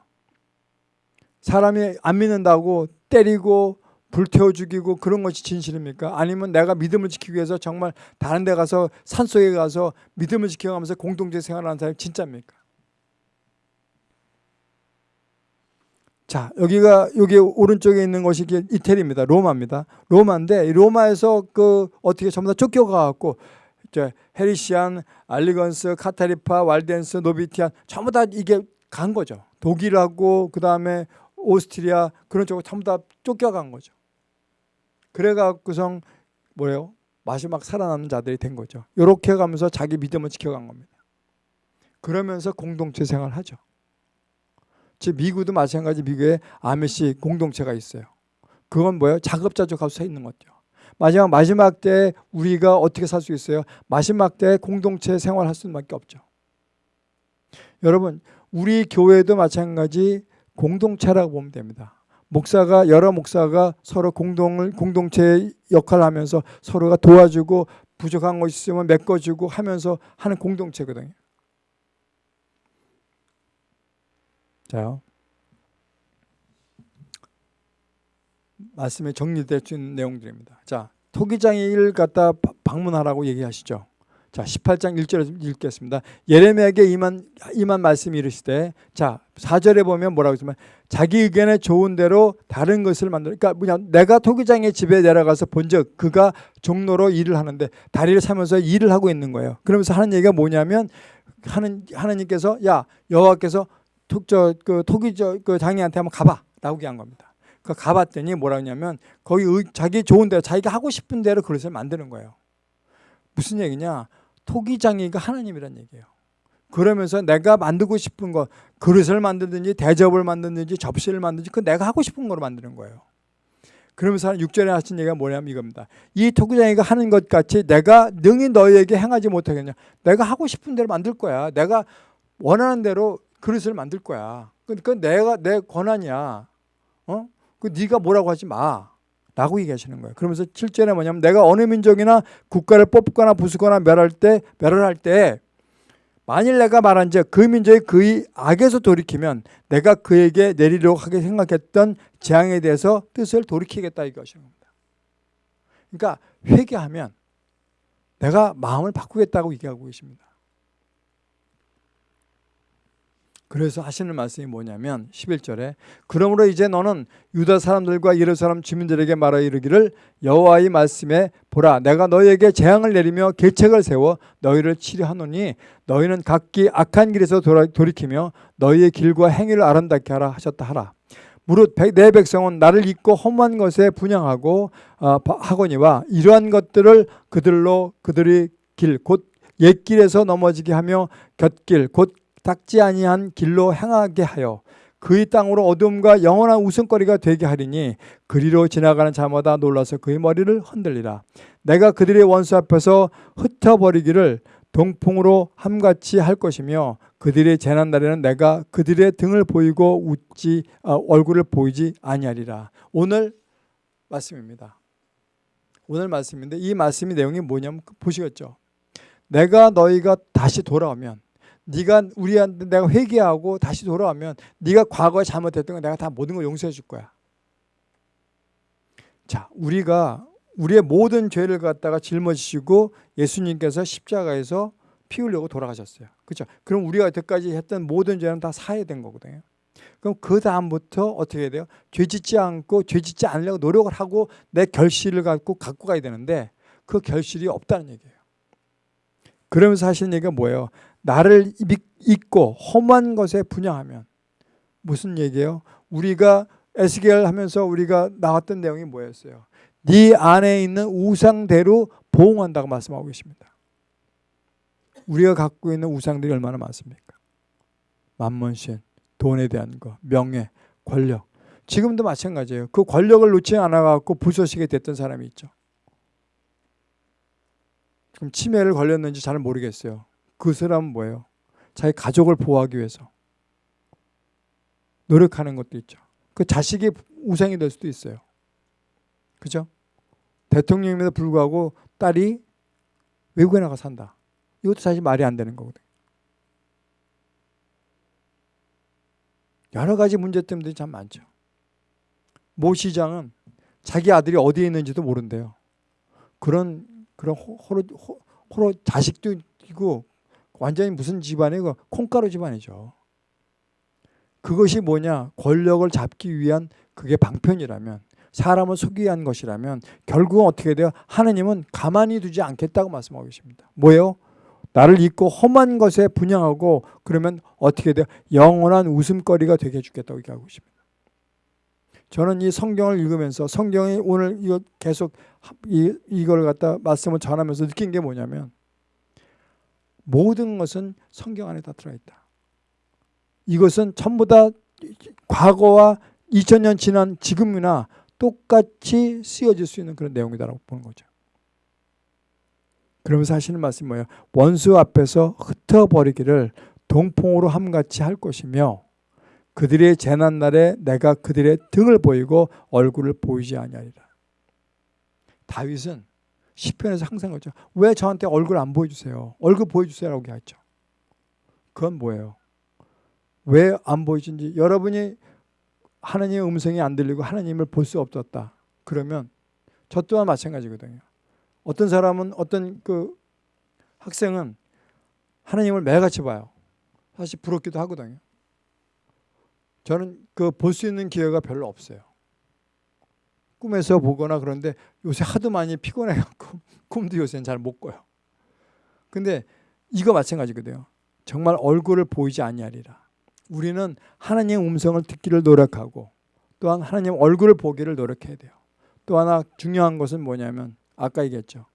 사람이 안 믿는다고 때리고 불태워 죽이고 그런 것이 진실입니까? 아니면 내가 믿음을 지키기 위해서 정말 다른 데 가서 산속에 가서 믿음을 지켜가면서 공동체 생활하는 사람이 진짜입니까? 자, 여기가 여기 오른쪽에 있는 것이 이태리입니다. 로마입니다. 로마인데 로마에서 그 어떻게 전부 다 쫓겨가 갖고 이제 헤리시안, 알리건스, 카타리파, 왈덴스, 노비티안 전부 다 이게 간 거죠. 독일하고 그 다음에 오스트리아 그런 쪽으로 전부 다 쫓겨간 거죠. 그래 갖고선 뭐예요? 마지막 살아남는 자들이 된 거죠. 이렇게 가면서 자기 믿음을 지켜간 겁니다. 그러면서 공동체 생활을 하죠. 즉 미국도 마찬가지 미국에 아메시 공동체가 있어요. 그건 뭐예요? 작업자족하고 서 있는 거죠. 마지막 마지막 때 우리가 어떻게 살 수 있어요? 마지막 때 공동체 생활할 수밖에 없죠. 여러분 우리 교회도 마찬가지 공동체라고 보면 됩니다. 목사가 여러 목사가 서로 공동을 공동체 역할을 하면서 서로가 도와주고 부족한 것 있으면 메꿔주고 하면서 하는 공동체거든요. 자, 말씀에 정리된 내용들입니다. 자, 토기장의 갖다 방문하라고 얘기하시죠. 자, 18장 1절에 읽겠습니다. 예레미야에게 임한 임한 말씀이 이르시되 자, 4절에 보면 뭐라고 했으면 자기 의견에 좋은 대로 다른 것을 만들 그러니까 뭐냐 내가 토기장의 집에 내려가서 본즉 그가 종로로 일을 하는데 다리를 사면서 일을 하고 있는 거예요. 그러면서 하는 얘기가 뭐냐면 하는 하나님께서 야, 여호와께서 톡저 그 토기 저그 장애한테 한번 가봐 라고 얘기한 겁니다. 그 가봤더니 뭐라 하냐면 거기 의, 자기 좋은 대로 자기가 하고 싶은 대로 그릇을 만드는 거예요. 무슨 얘기냐? 토기장애가 하나님이란 얘기예요. 그러면서 내가 만들고 싶은 거 그릇을 만들든지 대접을 만들든지 접시를 만들든지 그 내가 하고 싶은 거로 만드는 거예요. 그러면서 6절에 하신 얘기가 뭐냐면 이겁니다. 이 토기장이가 하는 것 같이 내가 능히 너희에게 행하지 못하겠냐. 내가 하고 싶은 대로 만들 거야. 내가 원하는 대로 그릇을 만들 거야. 그러니까 내가 내 권한이야. 어? 그 네가 뭐라고 하지 마. 라고 얘기하시는 거예요. 그러면서 7절에 뭐냐면 내가 어느 민족이나 국가를 뽑거나 부수거나 멸할 때 멸할 때 만일 내가 말한 즉 그 민족이 그의 악에서 돌이키면 내가 그에게 내리려고 하게 생각했던 재앙에 대해서 뜻을 돌이키겠다 이것인 겁니다. 그러니까 회개하면 내가 마음을 바꾸겠다고 얘기하고 계십니다. 그래서 하시는 말씀이 뭐냐면 11절에 그러므로 이제 너는 유다 사람들과 예루살렘 주민들에게 말하 이르기를 여호와의 말씀에 보라 내가 너희에게 재앙을 내리며 계책을 세워 너희를 치료하노니 너희는 각기 악한 길에서 돌아, 돌이키며 너희의 길과 행위를 아름답게 하라 하셨다 하라. 무릇 내 백성은 나를 잊고 험한 것에 분양하고 어, 하거니와 이러한 것들을 그들로 그들의 길곧 옛길에서 넘어지게 하며 곁길 곧 닦지 아니한 길로 행하게 하여 그의 땅으로 어둠과 영원한 웃음거리가 되게 하리니 그리로 지나가는 자마다 놀라서 그의 머리를 흔들리라. 내가 그들의 원수 앞에서 흩어버리기를 동풍으로 함같이 할 것이며 그들의 재난 날에는 내가 그들의 등을 보이고 웃지 아, 얼굴을 보이지 아니하리라. 오늘 말씀입니다. 오늘 말씀인데 이 말씀의 내용이 뭐냐면 보시겠죠? 내가 너희가 다시 돌아오면 네가 우리한테 내가 회개하고 다시 돌아오면 네가 과거에 잘못했던 거 내가 다 모든 걸 용서해 줄 거야. 자, 우리가 우리의 모든 죄를 갖다가 짊어지시고 예수님께서 십자가에서 피 흘려고 돌아가셨어요. 그렇죠? 그럼 우리가 여태까지 했던 모든 죄는 다 사해야 된 거거든요. 그럼 그 다음부터 어떻게 해야 돼요? 죄 짓지 않고 죄 짓지 않으려고 노력을 하고 내 결실을 갖고 갖고 가야 되는데 그 결실이 없다는 얘기예요. 그러면서 하시는 얘기가 뭐예요? 나를 잊고 험한 것에 분양하면 무슨 얘기예요? 우리가 에스겔 하면서 우리가 나왔던 내용이 뭐였어요? 네 안에 있는 우상대로 보응한다고 말씀하고 계십니다. 우리가 갖고 있는 우상들이 얼마나 많습니까? 만문신, 돈에 대한 거, 명예, 권력. 지금도 마찬가지예요. 그 권력을 놓지 않아갖고 부서지게 됐던 사람이 있죠. 지금 치매를 걸렸는지 잘 모르겠어요. 그 사람은 뭐예요? 자기 가족을 보호하기 위해서 노력하는 것도 있죠. 그 자식이 우상이 될 수도 있어요. 그죠? 대통령임에도 불구하고 딸이 외국에 나가 산다. 이것도 사실 말이 안 되는 거거든요. 여러 가지 문제점들이 참 많죠. 모 시장은 자기 아들이 어디에 있는지도 모른대요. 그런 그런 호- 호로 호- 호로 자식도 있고 완전히 무슨 집안이고 콩가루 집안이죠. 그것이 뭐냐? 권력을 잡기 위한 그게 방편이라면 사람을 속이기 위한 것이라면 결국은 어떻게 돼요? 하느님은 가만히 두지 않겠다고 말씀하고 계십니다. 뭐예요? 나를 잊고 험한 것에 분양하고 그러면 어떻게 돼요? 영원한 웃음거리가 되게 해주겠다고 얘기하고 있습니다. 저는 이 성경을 읽으면서 성경이 오늘 계속 이, 이걸 갖다 말씀을 전하면서 느낀 게 뭐냐면 모든 것은 성경 안에 다 들어있다. 이것은 전부 다 과거와 2000년 지난 지금이나 똑같이 쓰여질 수 있는 그런 내용이다라고 보는 거죠. 그러면서 하시는 말씀이 뭐예요? 원수 앞에서 흩어버리기를 동풍으로 함같이 할 것이며 그들의 재난 날에 내가 그들의 등을 보이고 얼굴을 보이지 아니하리라. 다윗은 시편에서 항상 그러죠. 왜 저한테 얼굴 안 보여주세요? 얼굴 보여주세요라고 하죠. 그건 뭐예요? 왜 안 보이신지 여러분이 하나님의 음성이 안 들리고 하나님을 볼 수 없었다. 그러면 저 또한 마찬가지거든요. 어떤 사람은 어떤 그 학생은 하나님을 매같이 봐요. 사실 부럽기도 하거든요. 저는 그 볼 수 있는 기회가 별로 없어요. 꿈에서 보거나 그런데 요새 하도 많이 피곤해갖고 꿈도 요새는 잘 못 꿔요. 근데 이거 마찬가지거든요. 정말 얼굴을 보이지 아니하리라. 우리는 하나님의 음성을 듣기를 노력하고 또한 하나님 얼굴을 보기를 노력해야 돼요. 또 하나 중요한 것은 뭐냐면 아까 얘기했죠.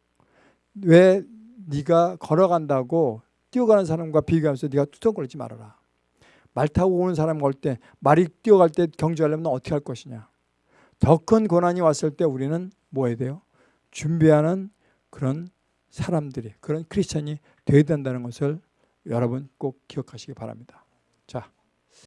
왜 네가 걸어간다고 뛰어가는 사람과 비교하면서 네가 투덜거리지 말아라. 말 타고 오는 사람 올때 말이 뛰어갈 때 경주하려면 너 어떻게 할 것이냐. 더 큰 고난이 왔을 때 우리는 뭐 해야 돼요? 준비하는 그런 사람들이 그런 크리스천이 되어야 된다는 것을 여러분 꼭 기억하시기 바랍니다. 자,